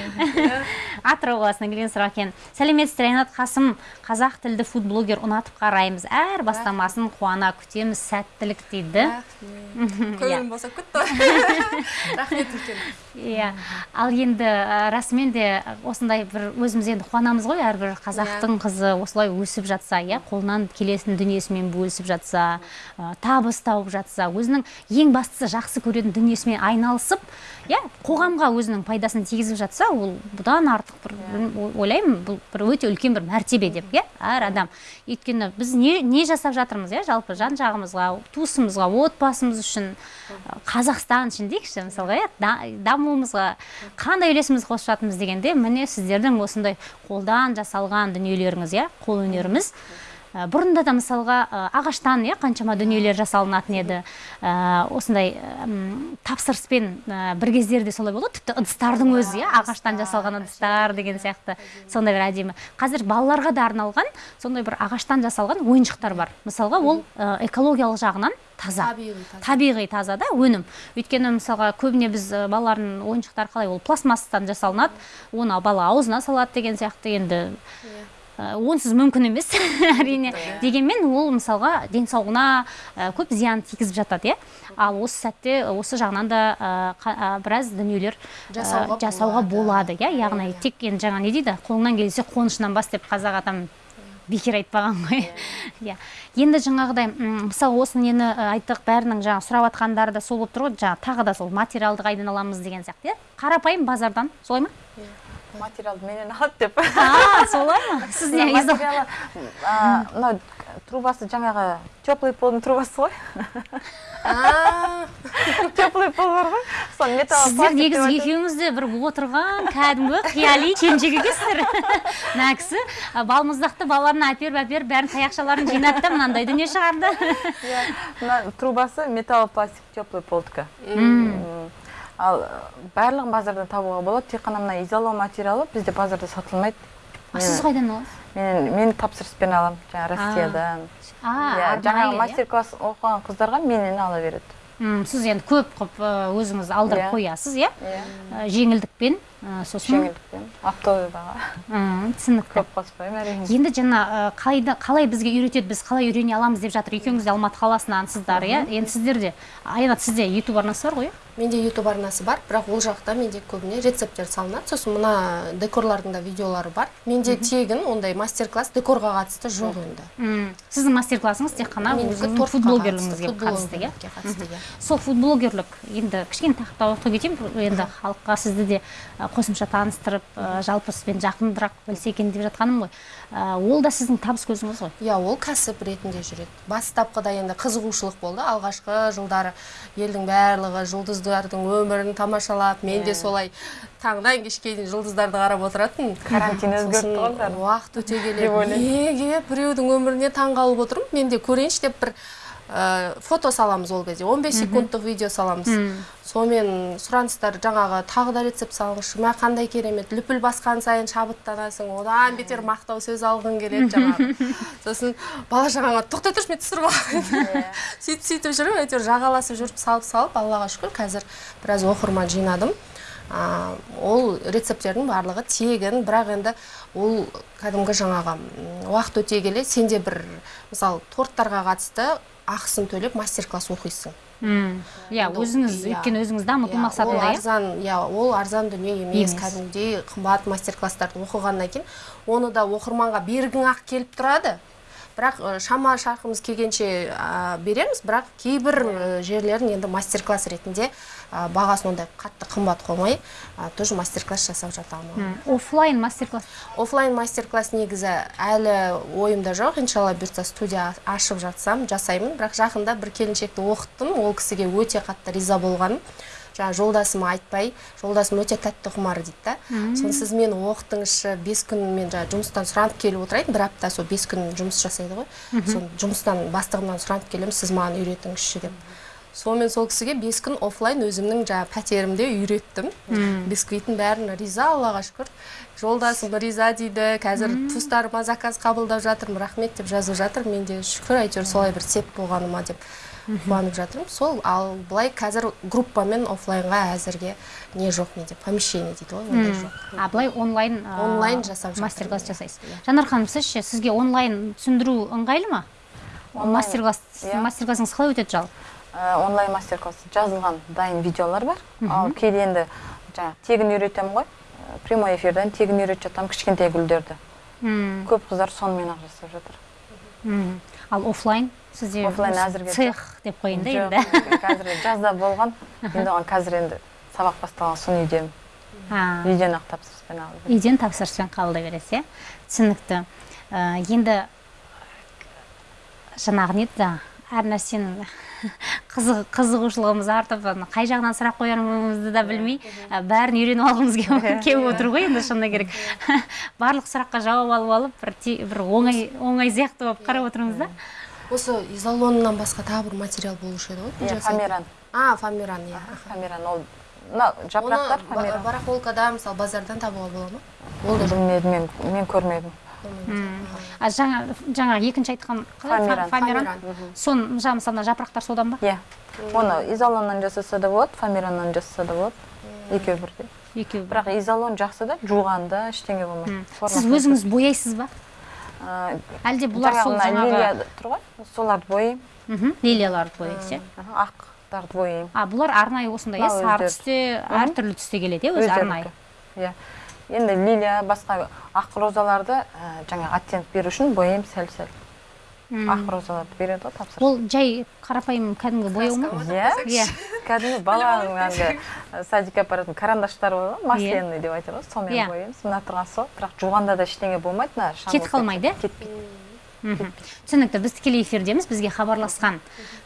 Speaker 1: Атырау қаласынан келген сұрақ екен. Сәлеметсіздер ринат қасым қазақ тілді фудблогер ұнатып қараймыз. Әр бастамасын қуана күтеміз сәттілік дейді (laughs)
Speaker 2: көңілім босап кетті (laughs) рахмет үлкен.
Speaker 1: Иә. Ал енді расымен де осындай бір өзіміз енді қуанамыз ғой әрбір қазақтың қызы осылай өсіп жатса иә қолынан келетін дүниесімен бөлісіп жатса ә, табыс тауып жатса өзінің ең бастысы жақсы көретін дүниесімен айналысып иә қоғамға өзінің пайдасын тигізіп жатса ол бұдан артық бір о- ойлаймын бұл бір өте үлкен бір мәртебе деп иә әр адам. Өйткені біз не, не жасап жатырмыз иә жалпы жан жағымызға туысымызға отбасымыз үшін қазақстан үшін дейікші мысалға иә да- дамуымызға қандай үлесімізді қосып жатырмыз дегенде міне сіздердің осындай қолдан жасалған дүниелеріңіз иә қолөнеріміз Ә, бұрында да мысалға ә, ағаштан иә қаншама дүниелер жасалынатын еді. Ә, осындай тапсырыспен бір кездерде солай болды. Ғой, тіпті ыдыстардың өзі иә ағаштан жасалған ыдыстар деген сияқты. Сондай бір әдемі. Қазір балаларға да арналған сондай бір ағаштан жасалған ойыншықтар бар. Мысалға ол экологиялық жағынан таза.
Speaker 2: Табиғи таза.
Speaker 1: да өнім. Өйткені мысалға көбіне біз балалардың ойыншықтары қалай ол пластмассадан жасалынады. Оны бала аузына салады деген сияқты. Енді онсыз мүмкін емес. (laughs) Әрине дегенмен ол мысалға денсаулығына ә, көп зиян тигізіп жатады иә. Ал осы сәтте осы жағынан да ә, біраз дүниелер
Speaker 2: Жасауға
Speaker 1: болады. иә. Яғни
Speaker 2: Иә.
Speaker 1: тек енді жаңа не дейді қолыңнан келсе қонышынан бас деп қазақ атам бекер айтпаған ғой. Иә. (laughs) Енді жаңағыдай мысалы осы нені айттық бәрінің жаңа сұрап жатқандары да сол болып тұр ғой. Жаңа тағы да сол материалды қайдан аламыз деген сияқты иә. Қарапайым базардан солай ма?
Speaker 3: Материалды менен алады деп
Speaker 1: а солай ма? Сіз не
Speaker 3: материалы мынау трубасы жаңағы теплый полдың трубасы ғой. Теплый пол бар ғой. Сол металл
Speaker 1: сіздер негізі екеуіңіз де бір отырған кәдімгі қияли келіншек екенсіздер. (laughs) Мына кісі балмұздақты балаларына әперіп әперіп бәрін таяқшаларын жинады да мынандай дүние шығарды.
Speaker 3: Иә, мына трубасы металл пластик теплый полдікі ал э, барлығын базардан табуға болады. Тек қана мына изолау материалы бізде базарда сатылмайды.
Speaker 1: А сіз қайдан аласыз?
Speaker 3: мен мен тапсырыспен аламын. Жаңағы россиядан. Иә жаңағы
Speaker 1: иә?
Speaker 3: мастер класс оқыған қыздарға менен ала береді.
Speaker 1: Сіз енді көп қылып ә, өзіңіз алдырып
Speaker 3: Иә.
Speaker 1: қоясыз иә?
Speaker 3: Иә.
Speaker 1: Ә, жеңілдікпен. Сосын
Speaker 3: жеңілдікпен оптовыйға
Speaker 1: М, түсінікті.
Speaker 3: көп қоспаймын әрине
Speaker 1: енді жаңа қалайда қалай бізге үйретеді біз қалай үйрене аламыз деп жатыр екеуіңіз де алматы қаласынансыздар иә? Енді сіздер де айнат сізде ютуб арнасы бар ғой иә?
Speaker 2: Менде ютуб арнасы бар бірақ ол жақта менде көбіне рецепттер салынады. Сосын мына декорлардың да видеолары бар. Менде тегін ондай мастер класс декорға қатысты жоқ енді.
Speaker 1: М, сіздің мастер классыңыз тек қана өзіңіздің
Speaker 2: тортқа
Speaker 1: футблогерлігіңізге
Speaker 2: қатысты,
Speaker 1: иә?
Speaker 2: иә.
Speaker 1: Сол футблогерлік енді кішкене тақырыпта оқи кетейін. Енді халыққа сізді де қосымша таныстырып ә, жалпы сізбен жақынырақ білсе екен деп жатқаным ғой. Ә, ол да сіздің табыс көзіңіз ғой?
Speaker 2: Иә ол кәсіп ретінде жүреді. Бастапқыда енді қызығушылық болды. Алғашқы жылдары елдің барлығы жұлдыздардың өмірін тамашалап мен де солай таңнан кешке дейін жұлдыздарды қарап отыратынмын.
Speaker 3: Карантин өзгертті ғой
Speaker 2: уақыт өте келе неге біреудің өміріне таң қалып отырмын? Мен де көрейінші деп бір фото саламыз ол кезде 15 секундтық видео саламыз. Сонымен сұраныстар жаңағы тағы да рецепт салыңызшы мә қандай керемет лүпіл басқан сайын шабыттанасың одан бетер мақтау сөз алғың келеді жаңағы. (laughs) Сосын бала шағаңа тоқтай тұршы мен түсіріп алайын. (laughs) Сөйтіп сөйтіп жүріп әйтеуір жағаласып жүріп салып салып аллаға шүкір қазір біраз оқырман жинадым. А, ол рецепттердің барлығы тегін бірақ енді ол кәдімгі жаңағы уақыт өте келе сенде бір мысалы торттарға қатысты ақысын төлеп мастер класс оқисың
Speaker 1: иә өзіңіз
Speaker 2: иә.
Speaker 1: өйткені өзіңіз дамыту
Speaker 2: Иә,
Speaker 1: мақсатында иә
Speaker 2: арзан иә ол арзан дүние Емес. кәдімгідей қымбат мастер класстарды оқығаннан кейін оны да оқырманға бергің ақ келіп тұрады бірақ шама шарқымыз келгенше береміз. Бірақ кейбір жерлерін енді мастер класс ретінде бағасын ондай қатты қымбат қоймай ә, тоже мастер класс жасап жатамын
Speaker 1: оффлайн мастер класс
Speaker 2: оффлайн мастер класс негізі әлі ойымда жоқ. Иншалла бұйыртса студия ашып жатсам жасаймын. Бірақ жақында бір келіншекті оқыттым. Ол кісіге өте қатты риза болғаным. Жаңағы жолдасыма айтпай жолдасым өте тәтті құмар дейді да. Соны сіз мені оқытыңызшы бес күн мен жаңағы жұмыстан сұранып келіп отырайын. бір апта сол бес күн жұмыс жасайды ғой. Соны жұмыстан бастығымнан сұранып келемін сіз маған үйретіңізші деп. Сонымен сол кісіге бес күн оффлайн өзімнің жаңағы пәтерімде үйреттім. Бисквиттің бәрін риза аллаға шүкір. Жолдасым риза дейді. Қазір туыстарыма заказ қабылдап жатырмын рахмет деп жазып жатыр. Мен де шүкір әйтеуір солай бір сеп болғаныма деп. Қуанып жатырмын. Сол ал былай қазір группамен оффлайнға әзірге не жоқ менде помещение дейді ғой ондай жоқ.
Speaker 1: А былай онлайн
Speaker 2: Онлайн жасап
Speaker 1: мастер класс жасайсыз. Жанар ханым сіз ше сізге онлайн түсіндіру ыңғайлы ма? Мастер класс
Speaker 3: иә.
Speaker 1: мастер классыңыз қалай өтеді жалпы
Speaker 3: Ә, онлайн мастер класс жазылған дайын видеолар бар. Ал кейде енді жаңағы тегін үйретемін ғой. Ә, прямой эфирден тегін үйретіп жатамын кішкентай гүлдерді.
Speaker 1: Мм,
Speaker 3: көп қыздар сонымен ақ жасап жатыр.
Speaker 1: Ал офлайн сізде
Speaker 3: Оффлайн
Speaker 1: осы
Speaker 3: әзірге
Speaker 1: цех деп қояйын да енді.
Speaker 3: қазір жазда болған. Енді оған қазір енді сабақ басталған соң үйдемін үйден ақ тапсырыспен алып
Speaker 1: үйден тапсырыспен қабылдай бересіз иә? Түсінікті. Ә, енді жаңағы не еді әр нәрсенің қызығушылығымыз артып қай жағынан сұрақ қоярымызды да білмей бәрін үйреніп алғымыз (laughs) келіп отыр ғой енді шыны керек. (laughs) Барлық сұраққа жауап алып алып бір бір оңай оңай сияқты болып қарап отырмыз да.
Speaker 2: Осы изолоннан басқа тағы бір материал болушы еді ғой
Speaker 3: иә фамиран
Speaker 2: а фамиран иә
Speaker 3: фамиран ол мына жапырақтар фамиран
Speaker 2: барахолкада мысалы базардан табуға бола ма? Ол да
Speaker 3: білмедім мен мен көрмедім.
Speaker 1: А жаңа жаңағы екінші айтқан?
Speaker 3: Фамиран.
Speaker 1: соны жаңа мысалы мына жапырақтар содан ба?
Speaker 3: Иә. Оны изолоннан жасаса да болады фамираннан жасаса да болады. Екеуі бірдей.
Speaker 1: Екеуі
Speaker 3: бірақ изолон жақсы да жуғанда ештеңе болмайды.
Speaker 1: Сіз өзіңіз бояйсыз ба? Әлде бұлар сол
Speaker 3: мына
Speaker 1: жаңағы
Speaker 3: тұр ғой. Соларды бояймын.
Speaker 1: Лилияларды бояйсыз иә?
Speaker 3: Ақтарды бояймын.
Speaker 1: А бұлар арнайы осындай иә? Сары түсте әртүрлі түсте келеді иә өзі арнайы?
Speaker 3: Иә. Енді лилия басқа ақ розаларды ә, жаңағы оттенок беру үшін бояймын сәл сәл ақ розаларды береді ғой тапсырыс
Speaker 1: ол жай қарапайым кәдімгі бояу ма?
Speaker 3: Иә.
Speaker 1: иә (laughs)
Speaker 3: кәдімгі баланың әлгі ә, садикке апаратын карандаштар болады ғой масляный деп айтады ғой
Speaker 1: Иә.
Speaker 3: сонымен бояймыз мына тұрған сол. Бірақ жуғанда да ештеңе болмайды мына
Speaker 1: кетіп қалмайды иә?
Speaker 3: кетпейді.
Speaker 1: Түсінікті біз тікелей эфирдеміз бізге хабарласқан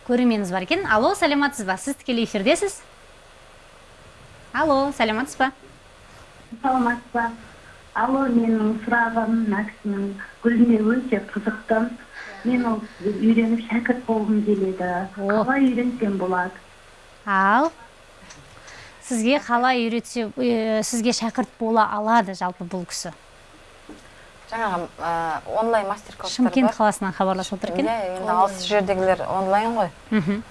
Speaker 1: көрерменіміз бар екен. Алло сәлеметсіз ба? Сіз тікелей эфирдесіз? Алло сәлеметсіз ба?
Speaker 5: Саламатсыз ба алло менің сұрағым мына кісінің гүліне өте қызықтым. Мен ол үйреніп шәкірт болғым келеді. Қалай үйренсем болады?
Speaker 1: Ал сізге қалай үйретсе э, сізге шәкірт бола алады жалпы бұл кісі?
Speaker 3: Жаңағы ә, онлайн мастер класстар
Speaker 1: шымкент қаласынан хабарласып отыр екен.
Speaker 3: Иә енді алыс жердегілер онлайн ғой.
Speaker 1: Мхм.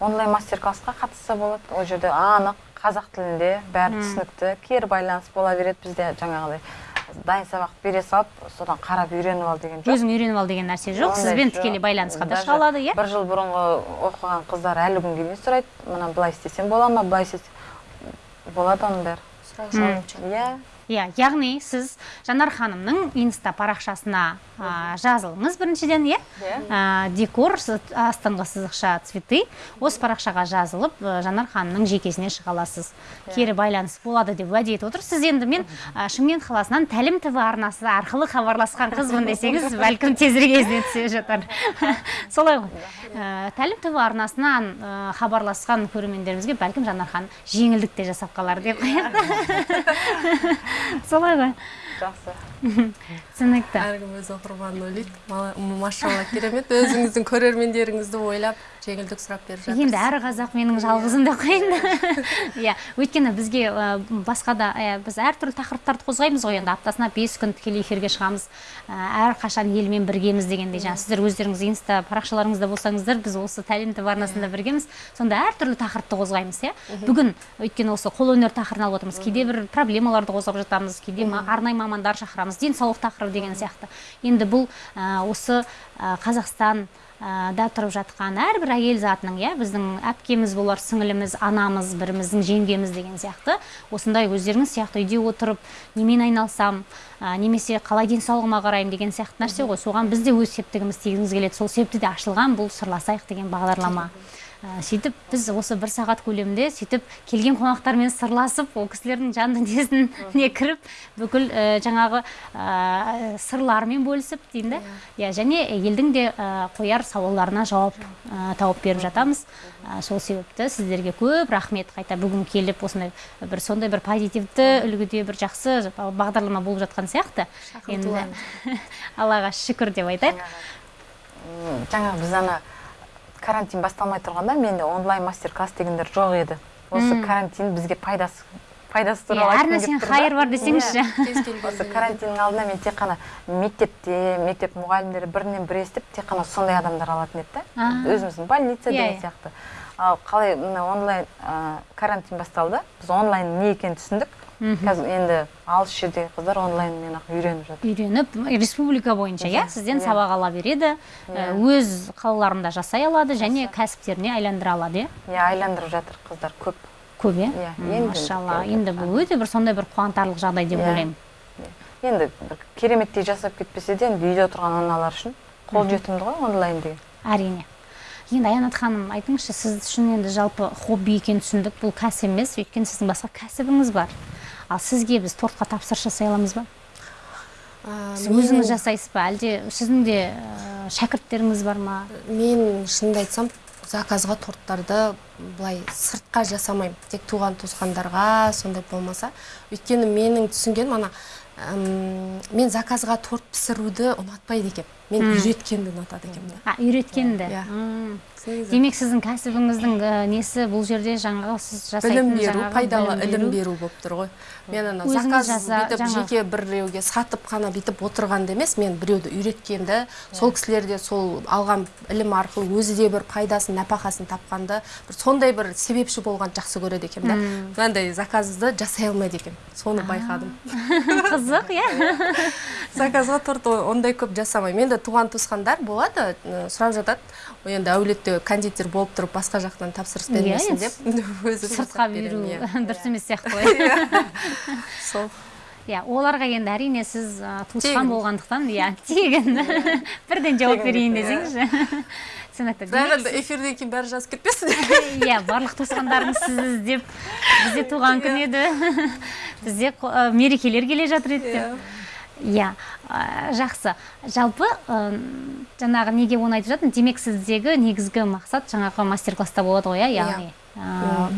Speaker 3: Онлайн мастер классқа қатысса болады. Ол жерде анық қазақ тілінде бәрі түсінікті. Кері байланыс бола береді бізде жаңағыдай. Дайын сабақ бере салып содан қарап үйреніп ал деген жоқ.
Speaker 1: Өзің үйреніп ал деген нәрсе жоқ сізбен тікелей байланысқа да шыға алады иә?
Speaker 3: бір жыл бұрынғы оқыған қыздар әлі күнге дейін сұрайды мына былай істесем бола ма былай істесем болады оның бәрі. Иә.
Speaker 1: Иә яғни сіз жанар ханымның инста парақшасына жазылыңыз біріншіден иә?
Speaker 3: Иә.
Speaker 1: А, декор астыңғы сызықша цветы осы парақшаға жазылып а, жанар ханымның жекесіне шыға аласыз. Кері байланыс болады деп уәде етіп отыр сіз енді мен а, шымкент қаласынан тәлім тв арнасы арқылы хабарласқан қызбын (laughs) десеңіз бәлкім тезірек есіне түсе жатар. (laughs) Солай ғой. Ә, тәлім тв арнасынан ә, хабарласқан көрермендерімізге бәлкім жанар ханым жеңілдік те жасап қалар деп. Қояды (laughs) солай ғой.
Speaker 3: жақсы. (laughs)
Speaker 1: Түсінікті.
Speaker 2: Әркім өз оқырманын ойлайды машалла керемет. Өзіңіздің көрермендеріңізді ойлап жеңілдік сұрап беріп жатырсыз.
Speaker 1: енді әр қазақ менің жалғызым деп қояйын иә. Өйткені бізге ә, басқа да ә, біз әртүрлі тақырыптарды қозғаймыз ғой енді. Аптасына бес күн тікелей эфирге шығамыз. Ә, әрқашан елмен біргеміз дегендей. Жаңа сіздер өздеріңіз инста парақшаларыңызда болсаңыздар біз осы тәлім тв арнасында біргеміз. Сонда әртүрлі тақырыпты қозғаймыз иә. Бүгін өйткені осы қолөнер тақырыбын алып отырмыз. Кейде бір проблемаларды қозғап жатамыз кейде арнайы мамандар шақырамыз. Денсаулық тақырыбы деген сияқты. Енді бұл осы қазақстан ә, да тұрып жатқан әрбір әйел затының иә біздің әпкеміз болар сіңіліміз анамыз біріміздің жеңгеміз деген сияқты осындай өздеріңіз сияқты үйде отырып немен айналсам ә, немесе қалай денсаулығыма қараймын деген сияқты нәрсе ғой. Соған біз де өз септігіміз тигізіміз келеді. Сол себепті де ашылған бұл сырласайық деген бағдарлама. Сөйтіп біз осы бір сағат көлемінде сөйтіп келген қонақтармен сырласып ол кісілердің жан дүниесіне кіріп бүкіл ә, жаңағы ә, сырларымен бөлісіп дейін да. Иә. Және елдің де ә, қояр сауалдарына жауап ә, тауып беріп жатамыз. Ә, сол себепті сіздерге көп рахмет қайта бүгін келіп осындай бір сондай бір позитивті үлгіде бір жақсы бағдарлама болып жатқан сияқты. Енді (laughs) аллаға шүкір деп айтайық.
Speaker 3: М, жаңағы біз ана карантин басталмай тұрғанда менде онлайн мастер класс дегендер жоқ еді. Осы карантин бізге пайдасы пайдасы
Speaker 1: Иә,
Speaker 3: туралы
Speaker 1: әр нәрсенің хайыр бар десеңізші.
Speaker 2: Келген
Speaker 3: осы карантиннің алдында мен тек қана мектепте мектеп мұғалімдері бірінен бірі естіп тек қана сондай адамдар алатын еді да. Өзіміздің больница
Speaker 1: Иә,
Speaker 3: деген
Speaker 1: иә.
Speaker 3: сияқты. Ал қалай мына онлайн карантин басталды. Біз онлайн не екенін түсіндік. Қазір енді алыс жердегі қыздар онлайнмен ақ үйреніп жатыр.
Speaker 1: Үйреніп республика бойынша иә сізден
Speaker 3: иә.
Speaker 1: сабақ ала береді
Speaker 3: Иә.
Speaker 1: өз қалаларында жасай алады және кәсіптеріне айландыра алады иә?
Speaker 3: Иә айландырып жатыр қыздар көп.
Speaker 1: Көп иә?
Speaker 3: Иә,
Speaker 1: машалла
Speaker 3: енді
Speaker 1: енді бұл өте бір сондай бір қуантарлық жағдай деп
Speaker 3: Иә.
Speaker 1: ойлаймын.
Speaker 3: Енді бір кереметтей жасап кетпесе де енді үйде отырған аналар үшін қолжетімді ғой онлайн деген.
Speaker 1: Әрине. Енді аянат ханым айтыңызшы сіз үшін енді жалпы хобби екенін түсіндік бұл кәсіп емес өйткені сіздің басқа кәсібіңіз бар. Ал сізге біз тортқа тапсырыс жасай аламыз ба сіз өзіңіз жасайсыз ба? Әлде сіздің де шәкірттеріңіз бар ма?
Speaker 2: мен шынымды айтсам заказға торттарды былай сыртқа жасамаймын. Тек туған туысқандарға сондай болмаса. Өйткені менің түсінгенім ана мен заказға торт пісіруді ұнатпайды екенмін мен үйреткенді ұнатады екенмін да.
Speaker 1: А үйреткенді?
Speaker 2: Иә.
Speaker 1: Демек сіздің кәсібіңіздің ә, несі бұл жерде жаңағы сіз жасайтын
Speaker 2: білім беру пайдалы
Speaker 1: білім
Speaker 2: ілім
Speaker 1: беру.
Speaker 2: болып тұр ғой. Мен ана заказ бүйтіп жеке біреуге сатып қана бүйтіп отырғанды емес мен біреуді үйреткенді сол кісілер де сол алған ілім арқылы өзі де бір пайдасын нәпақасын тапқанды бір сондай бір себепші болған жақсы көреді екенмін да. Мынандай заказды жасай алмайды екенмін соны байқадым. (laughs) (laughs)
Speaker 1: қызық иә. (laughs)
Speaker 2: Заказға торт ондай көп жасамаймын. Енді туған туысқандар болады сұрап жатады. «Ой, енді әулетте кондитер болып тұрып басқа жақтан тапсырыс
Speaker 1: Иә,
Speaker 2: бермесін
Speaker 1: енді
Speaker 2: деп. (laughs) Өзі
Speaker 1: сыртқа беру
Speaker 2: иә. (laughs)
Speaker 1: дұрыс емес сияқты ғой.
Speaker 2: Сол.
Speaker 1: Иә оларға енді әрине сіз туысқан болғандықтан иә тегін. Бірден жауап берейін десеңізші. Демек,
Speaker 2: енді эфирден кейін бәрі жазып кетпесін. (laughs)
Speaker 1: Иә барлық туысқандарыңыз сізді іздеп бізде туған күн еді. (laughs) Бізде мерекелер келе жатыр еді деп. Иә. Ә, жақсы. Жалпы жаңағы неге оны айтып жатырмын? Демек сіздегі негізгі мақсат жаңағы мастер класста болады ғой иә. яғни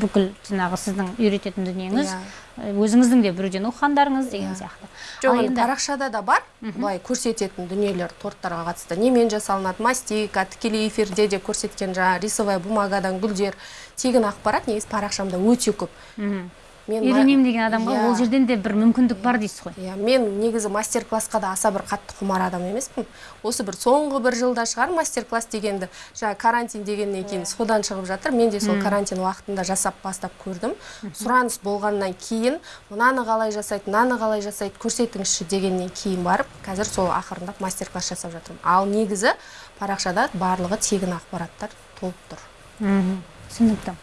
Speaker 1: бүкіл жаңағы сіздің үйрететін дүниеңіз
Speaker 2: Иә.
Speaker 1: ә, өзіңіздің де біреуден оқығандарыңыз деген сияқты.
Speaker 2: Жоқ енді парақшада да бар. Былай көрсететін дүниелер торттарға қатысты немен жасалынады? Мастика тікелей эфирде де көрсеткен жаңағы рисовая бумагадан гүлдер тегін ақпарат негізі парақшамда өте көп. Мен
Speaker 1: үйренемін деген адамға
Speaker 2: Иә.
Speaker 1: ол жерден де бір мүмкіндік бар дейсіз ғой.
Speaker 2: Иә мен негізі мастер классқа да аса бір қатты құмар адам емеспін. Осы бір соңғы бір жылда шығар мастер класс дегенді жаңа карантин дегеннен кейін содан шығып жатыр. Мен де сол карантин уақытында жасап бастап көрдім. Сұраныс болғаннан кейін мынаны қалай жасайды мынаны қалай жасайды көрсетіңізші дегеннен кейін барып қазір сол ақырындап мастер класс жасап жатырмын. Ал негізі парақшада барлығы тегін ақпараттар толып тұр.
Speaker 1: Мхм. Түсінікті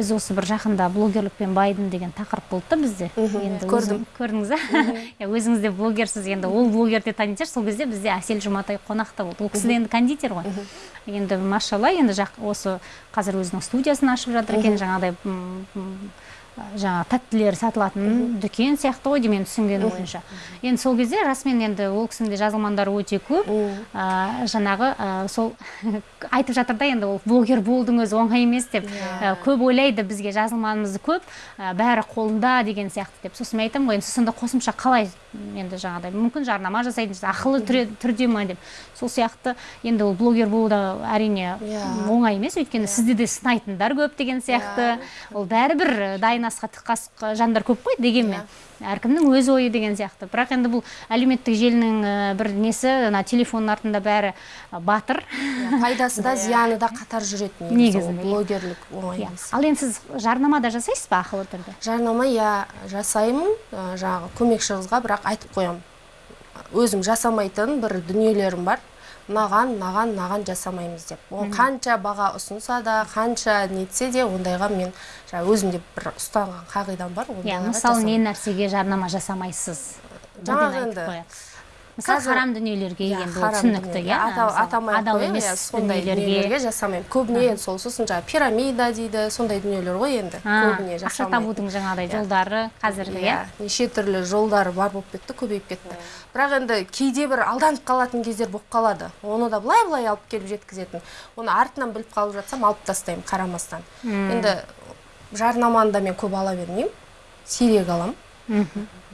Speaker 1: біз осы бір жақында блогерлікпен байдым деген тақырып болды да бізде енді
Speaker 2: көрдім.
Speaker 1: көрдіңіз иә (laughs) өзіңіз де блогерсіз енді ол блогер деп танитын шығар сол кезде бізде әсел жұматай қонақта болды. Ол кісі де енді кондитер ғой. Енді машалла енді осы қазір өзінің студиясын ашып жатыр екен. Жаңағыдай жаңағы тәттілер сатылатын дүкен сияқты ғой деймін түсінгенім бойынша. Енді сол кезде расымен енді ол кісінің де жазылмандары өте көп. Ә, жаңағы ә, сол (laughs) айтып жатыр да енді ол блогер болдың өзі оңай емес деп. Ә, көп ойлайды бізге жазылманымыз көп. Бәрі қолында деген сияқты деп сосын мен айтамын ғой енді сонда қосымша қалай енді жаңағыдай мүмкін жарнама жасайтын ақылы түрде- ма деп. Сол сияқты енді ол блогер болу да әрине
Speaker 2: Иә.
Speaker 1: оңай емес өйткені сізде де сынайтындар көп деген сияқты. Ол бәрібір дайын асқа тік қасық жандар көп қой дегенмен. Әркімнің өз ойы деген сияқты. Бірақ енді бұл әлеуметтік желінің ә, бір несі ана телефонның артында бәрі ә, батыр.
Speaker 2: Иә, пайдасы да (laughs) зияны да қатар жүреді негізі
Speaker 1: иә.
Speaker 2: блогерлік оңай
Speaker 1: Иә.
Speaker 2: емес.
Speaker 1: Ал енді сіз жарнама да жасайсыз ба ақылы түрде?
Speaker 2: Жарнама иә жасаймын ә, жаңағы көмекші қызға бірақ айтып қоямын. Өзім жасамайтын бір дүниелерім бар. Мынаған мынаған мынаған жасамаймыз деп. Ол қанша баға ұсынса да қанша нетсе де ондайға мен жаңағы өзімде бір ұстанған қағидам бар.
Speaker 1: Иә мысалы не нәрсеге жарнама жасамайсыз?
Speaker 2: Жаңағы енді,
Speaker 1: мысалы харам дүниелерге
Speaker 2: Иә,
Speaker 1: енді ол түсінікті иә
Speaker 2: атамай
Speaker 1: адал емес
Speaker 2: иә, сондай
Speaker 1: дүниелерге.
Speaker 2: жасамаймын. Көбіне енді сол сосын жаңағы пирамида дейді сондай дүниелер ғой енді. Көбіне
Speaker 1: ақша табудың жаңағыдай жолдары қазіргі иә?
Speaker 2: Неше түрлі жолдары бар болып кетті көбейіп кетті. Бірақ енді кейде бір алданып қалатын кездер болып қалады. Оны да былай былай алып келіп жеткізетін. Оны артынан біліп қалып жатсам алып тастаймын қарамастан. Енді жарнаманы да мен көп ала бермеймін. Сирек аламын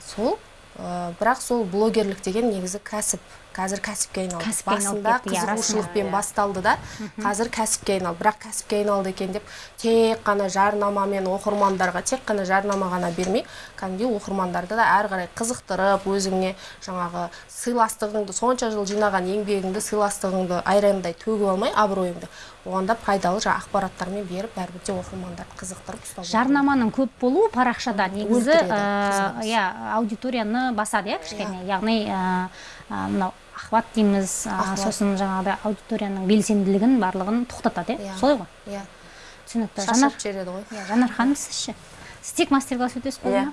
Speaker 2: сол ә, бірақ сол блогерлік деген негізі кәсіп. Қазір кәсіпке айналды. Басында
Speaker 1: иә,
Speaker 2: қызығушылықпен басталды да. Қазір кәсіпке айналды. Бірақ кәсіпке айналды екен деп тек қана жарнамамен оқырмандарға тек қана жарнама ғана бермей кәдімгідей оқырмандарды да әрі қарай қызықтырып өзіңе жаңағы сыйластығыңды сонша жыл жинаған еңбегіңді сыйластығыңды айрандай төгіп алмай абыройыңды оған да пайдалы жаңағы ақпараттармен беріп бәрібір де оқырмандарды қызықтырып ұстап отыру.
Speaker 1: жарнаманың көп болуы парақшада негізі
Speaker 2: қызығыз.
Speaker 1: иә аудиторияны басады иә кішкене. Яғни ә, ә, мынау охват дейміз. Сосын жаңағыдай аудиторияның белсенділігін барлығын тоқтатады иә?
Speaker 2: Иә.
Speaker 1: солай ғой?
Speaker 2: Иә.
Speaker 1: Түсінікті.
Speaker 2: Шаршап жібереді ғой.
Speaker 1: Иә, жанар ханым сіз ше сіз тек мастер класс өтесіз ғой
Speaker 3: Иә.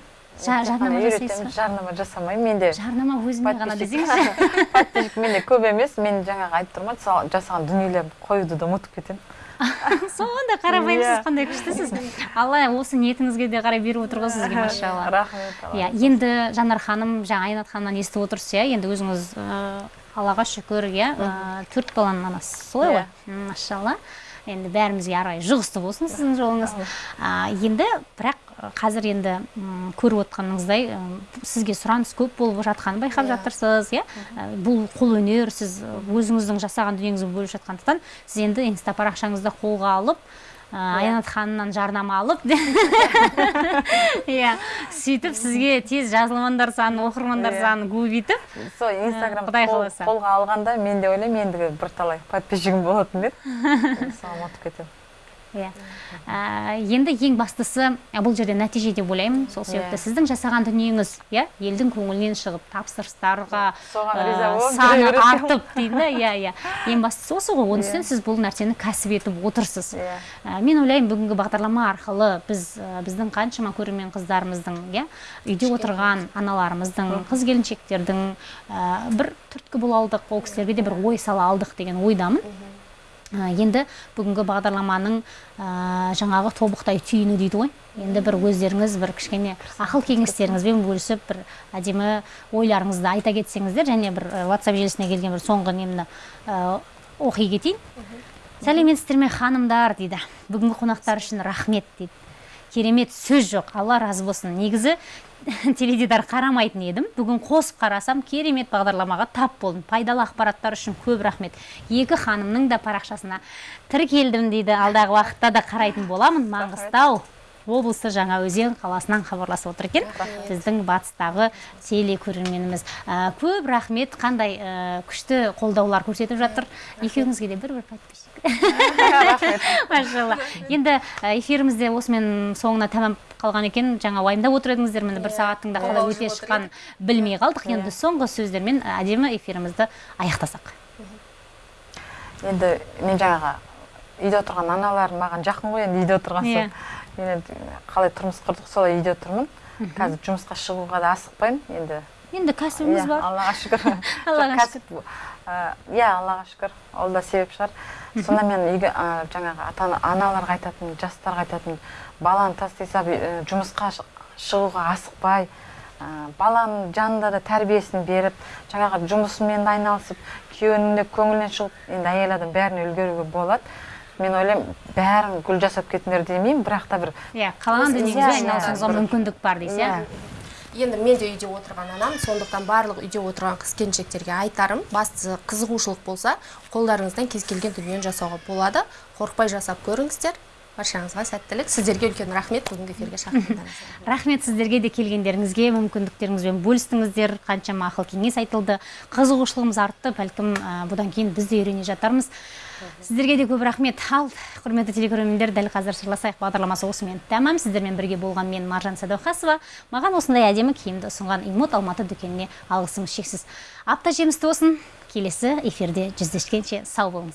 Speaker 1: Жа- жарнама жасайсыз
Speaker 3: жарнама жасамаймын менде
Speaker 1: жарнама өзіме ғана десеңізші. (laughs)
Speaker 3: подписчик менде көп емес мен жаңағы айтып тұрмын ғой жасаған дүниелерімді қоюды да ұмытып кетемін. (laughs)
Speaker 1: сондай қарапайымсыз
Speaker 3: Иә.
Speaker 1: қандай күштісіз? Алла осы ниетіңізге де қарай беріп отыр ғой сізге машалла.
Speaker 3: рахмет
Speaker 1: иә енді жанар ханым жаңа айнат ханымнан естіп отырсыз иә енді өзіңіз аллаға шүкір иә төрт баланың анасысыз солай ғой? М, машалла. Енді бәрімізге ары қарай жұғысты болсын сіздің жолыңыз. Енді бірақ қазір енді көріп отқаныңыздай сізге сұраныс көп болып жатқанын байқап жатырсыз иә? Бұл қолөнер сіз өзіңіздің жасаған дүниеңізбен бөліп жатқандықтан сіз енді инста парақшаңызды қолға алып аянат ханымнан жарнама алып (laughs) иә сөйтіп сізге тез жазылмандар саны оқырмандар
Speaker 3: Иә.
Speaker 1: санын көбейтіп
Speaker 3: сол инстаграм
Speaker 1: Құдай қаласа.
Speaker 3: қолға алғанда мен де ойлаймын ендігі бірталай подписчигім болатын еді соған ұмытып кетемін
Speaker 1: иә. Енді ең бастысы бұл жерде нәтиже деп ойлаймын. Сол себепті
Speaker 3: Иә.
Speaker 1: сіздің жасаған дүниеңіз иә елдің көңілінен шығып тапсырыстарға
Speaker 3: Соған риза болып
Speaker 1: саны артып дейді. Да иә иә. Ең бастысы осы ғой. Оның үстіне сіз бұл нәрсені кәсіп етіп отырсыз.
Speaker 3: Иә.
Speaker 1: Мен ойлаймын бүгінгі бағдарлама арқылы біз біздің қаншама көрермен қыздарымыздың иә үйде отырған аналарымыздың қыз келіншектердің бір түрткі бола алдық ол кісілерге де бір ой сала алдық деген ойдамын. Енді бүгінгі бағдарламаның жаңағы тобықтай түйіні дейді ғой. Енді бір өздеріңіз бір кішкене ақыл кеңестеріңізбен бөлісіп бір әдемі ойларыңызды айта кетсеңіздер және бір ә, whatsapp желісіне келген бір соңғы немді ә, оқи кетейін. Сәлеметсіздер ме ханымдар дейді. Бүгінгі қонақтар үшін рахмет дейді. Керемет сөз жоқ. Алла разы болсын. Негізі (laughs) теледидар қарамайтын едім. Бүгін қосып қарасам керемет бағдарламаға тап болдым. Пайдалы ақпараттар үшін көп рахмет. Екі ханымның да парақшасына тіркелдім дейді. Алдағы уақытта да қарайтын боламын. Маңғыстау. Облысы жаңаөзен қаласынан хабарласып отыр екен. Біздің батыстағы телекөрерменіміз Ә, көп рахмет. Қандай ә, күшті қолдаулар көрсетіп жатыр. Екеуіңізге де бір бір подписчик (laughs) машалла. Енді ә, эфирімізде осымен соңына тамам қалған екен. Жаңа уайымдап отыр едіңіздер. Міне бір сағаттың да қалай өте шыққанын білмей қалдық. Енді соңғы сөздермен ә, әдемі эфирімізді аяқтасақ.
Speaker 3: Енді мен жаңағы үйде отырған аналар маған жақын ғой енді үйде отырған
Speaker 1: Иә.
Speaker 3: соң. Мен енді қалай тұрмыс құрдық солай үйде тұрмын. Қазір жұмысқа шығуға да асықпаймын. Енді
Speaker 1: енді кәсібіңіз
Speaker 3: Иә,
Speaker 1: бар.
Speaker 3: Аллаға шүкір. (laughs)
Speaker 1: Аллаға
Speaker 3: ә, иә аллаға шүкір. Ол да себеп шығар. Сонда мен үйге жаңағы ата ана- аналарға айтатын жастарға айтатын баланы тастай салып жұмысқа шы- шығуға асықпай баланың жанында да тәрбиесін беріп жаңағы жұмысымен де айналысып күйеуінің де көңілінен шығып енді әйел адам бәріне үлгеруге болады. Мен ойлаймын бәрін гүл жасап кетіңдер демеймін бірақ та бір
Speaker 1: иә қалаған дүниеңізбен
Speaker 3: иә,
Speaker 1: айналысуыңызға мүмкіндік бар дейсіз иә.
Speaker 2: енді мен де үйде отырған анам сондықтан барлық үйде отырған қыз келіншектерге айтарым бастысы қызығушылық болса қолдарыңыздан кез келген дүниені жасауға болады. Қорықпай жасап көріңіздер. Баршаңызға сәттілік. Сіздерге үлкен рахмет. Бүгінгі эфирге шақырғандарыңызға (laughs)
Speaker 1: рахмет сіздерге де келгендеріңізге мүмкіндіктеріңізбен бөлістіңіздер. Қаншама ақыл кеңес айтылды. Қызығушылығымыз артты. Бәлкім ә, бұдан кейін біз де үйрене жатармыз. Сіздерге де көп рахмет. Ал құрметті телекөрермендер дәл қазір сырласайық бағдарламасы осымен тәмам. Сіздермен бірге болған мен маржан сәдуақасова. Маған осындай әдемі киімді ұсынған имот алматы дүкеніне алғысым шексіз. Апта жемісті болсын. Келесі эфирде жүздескенше сау болыңыз.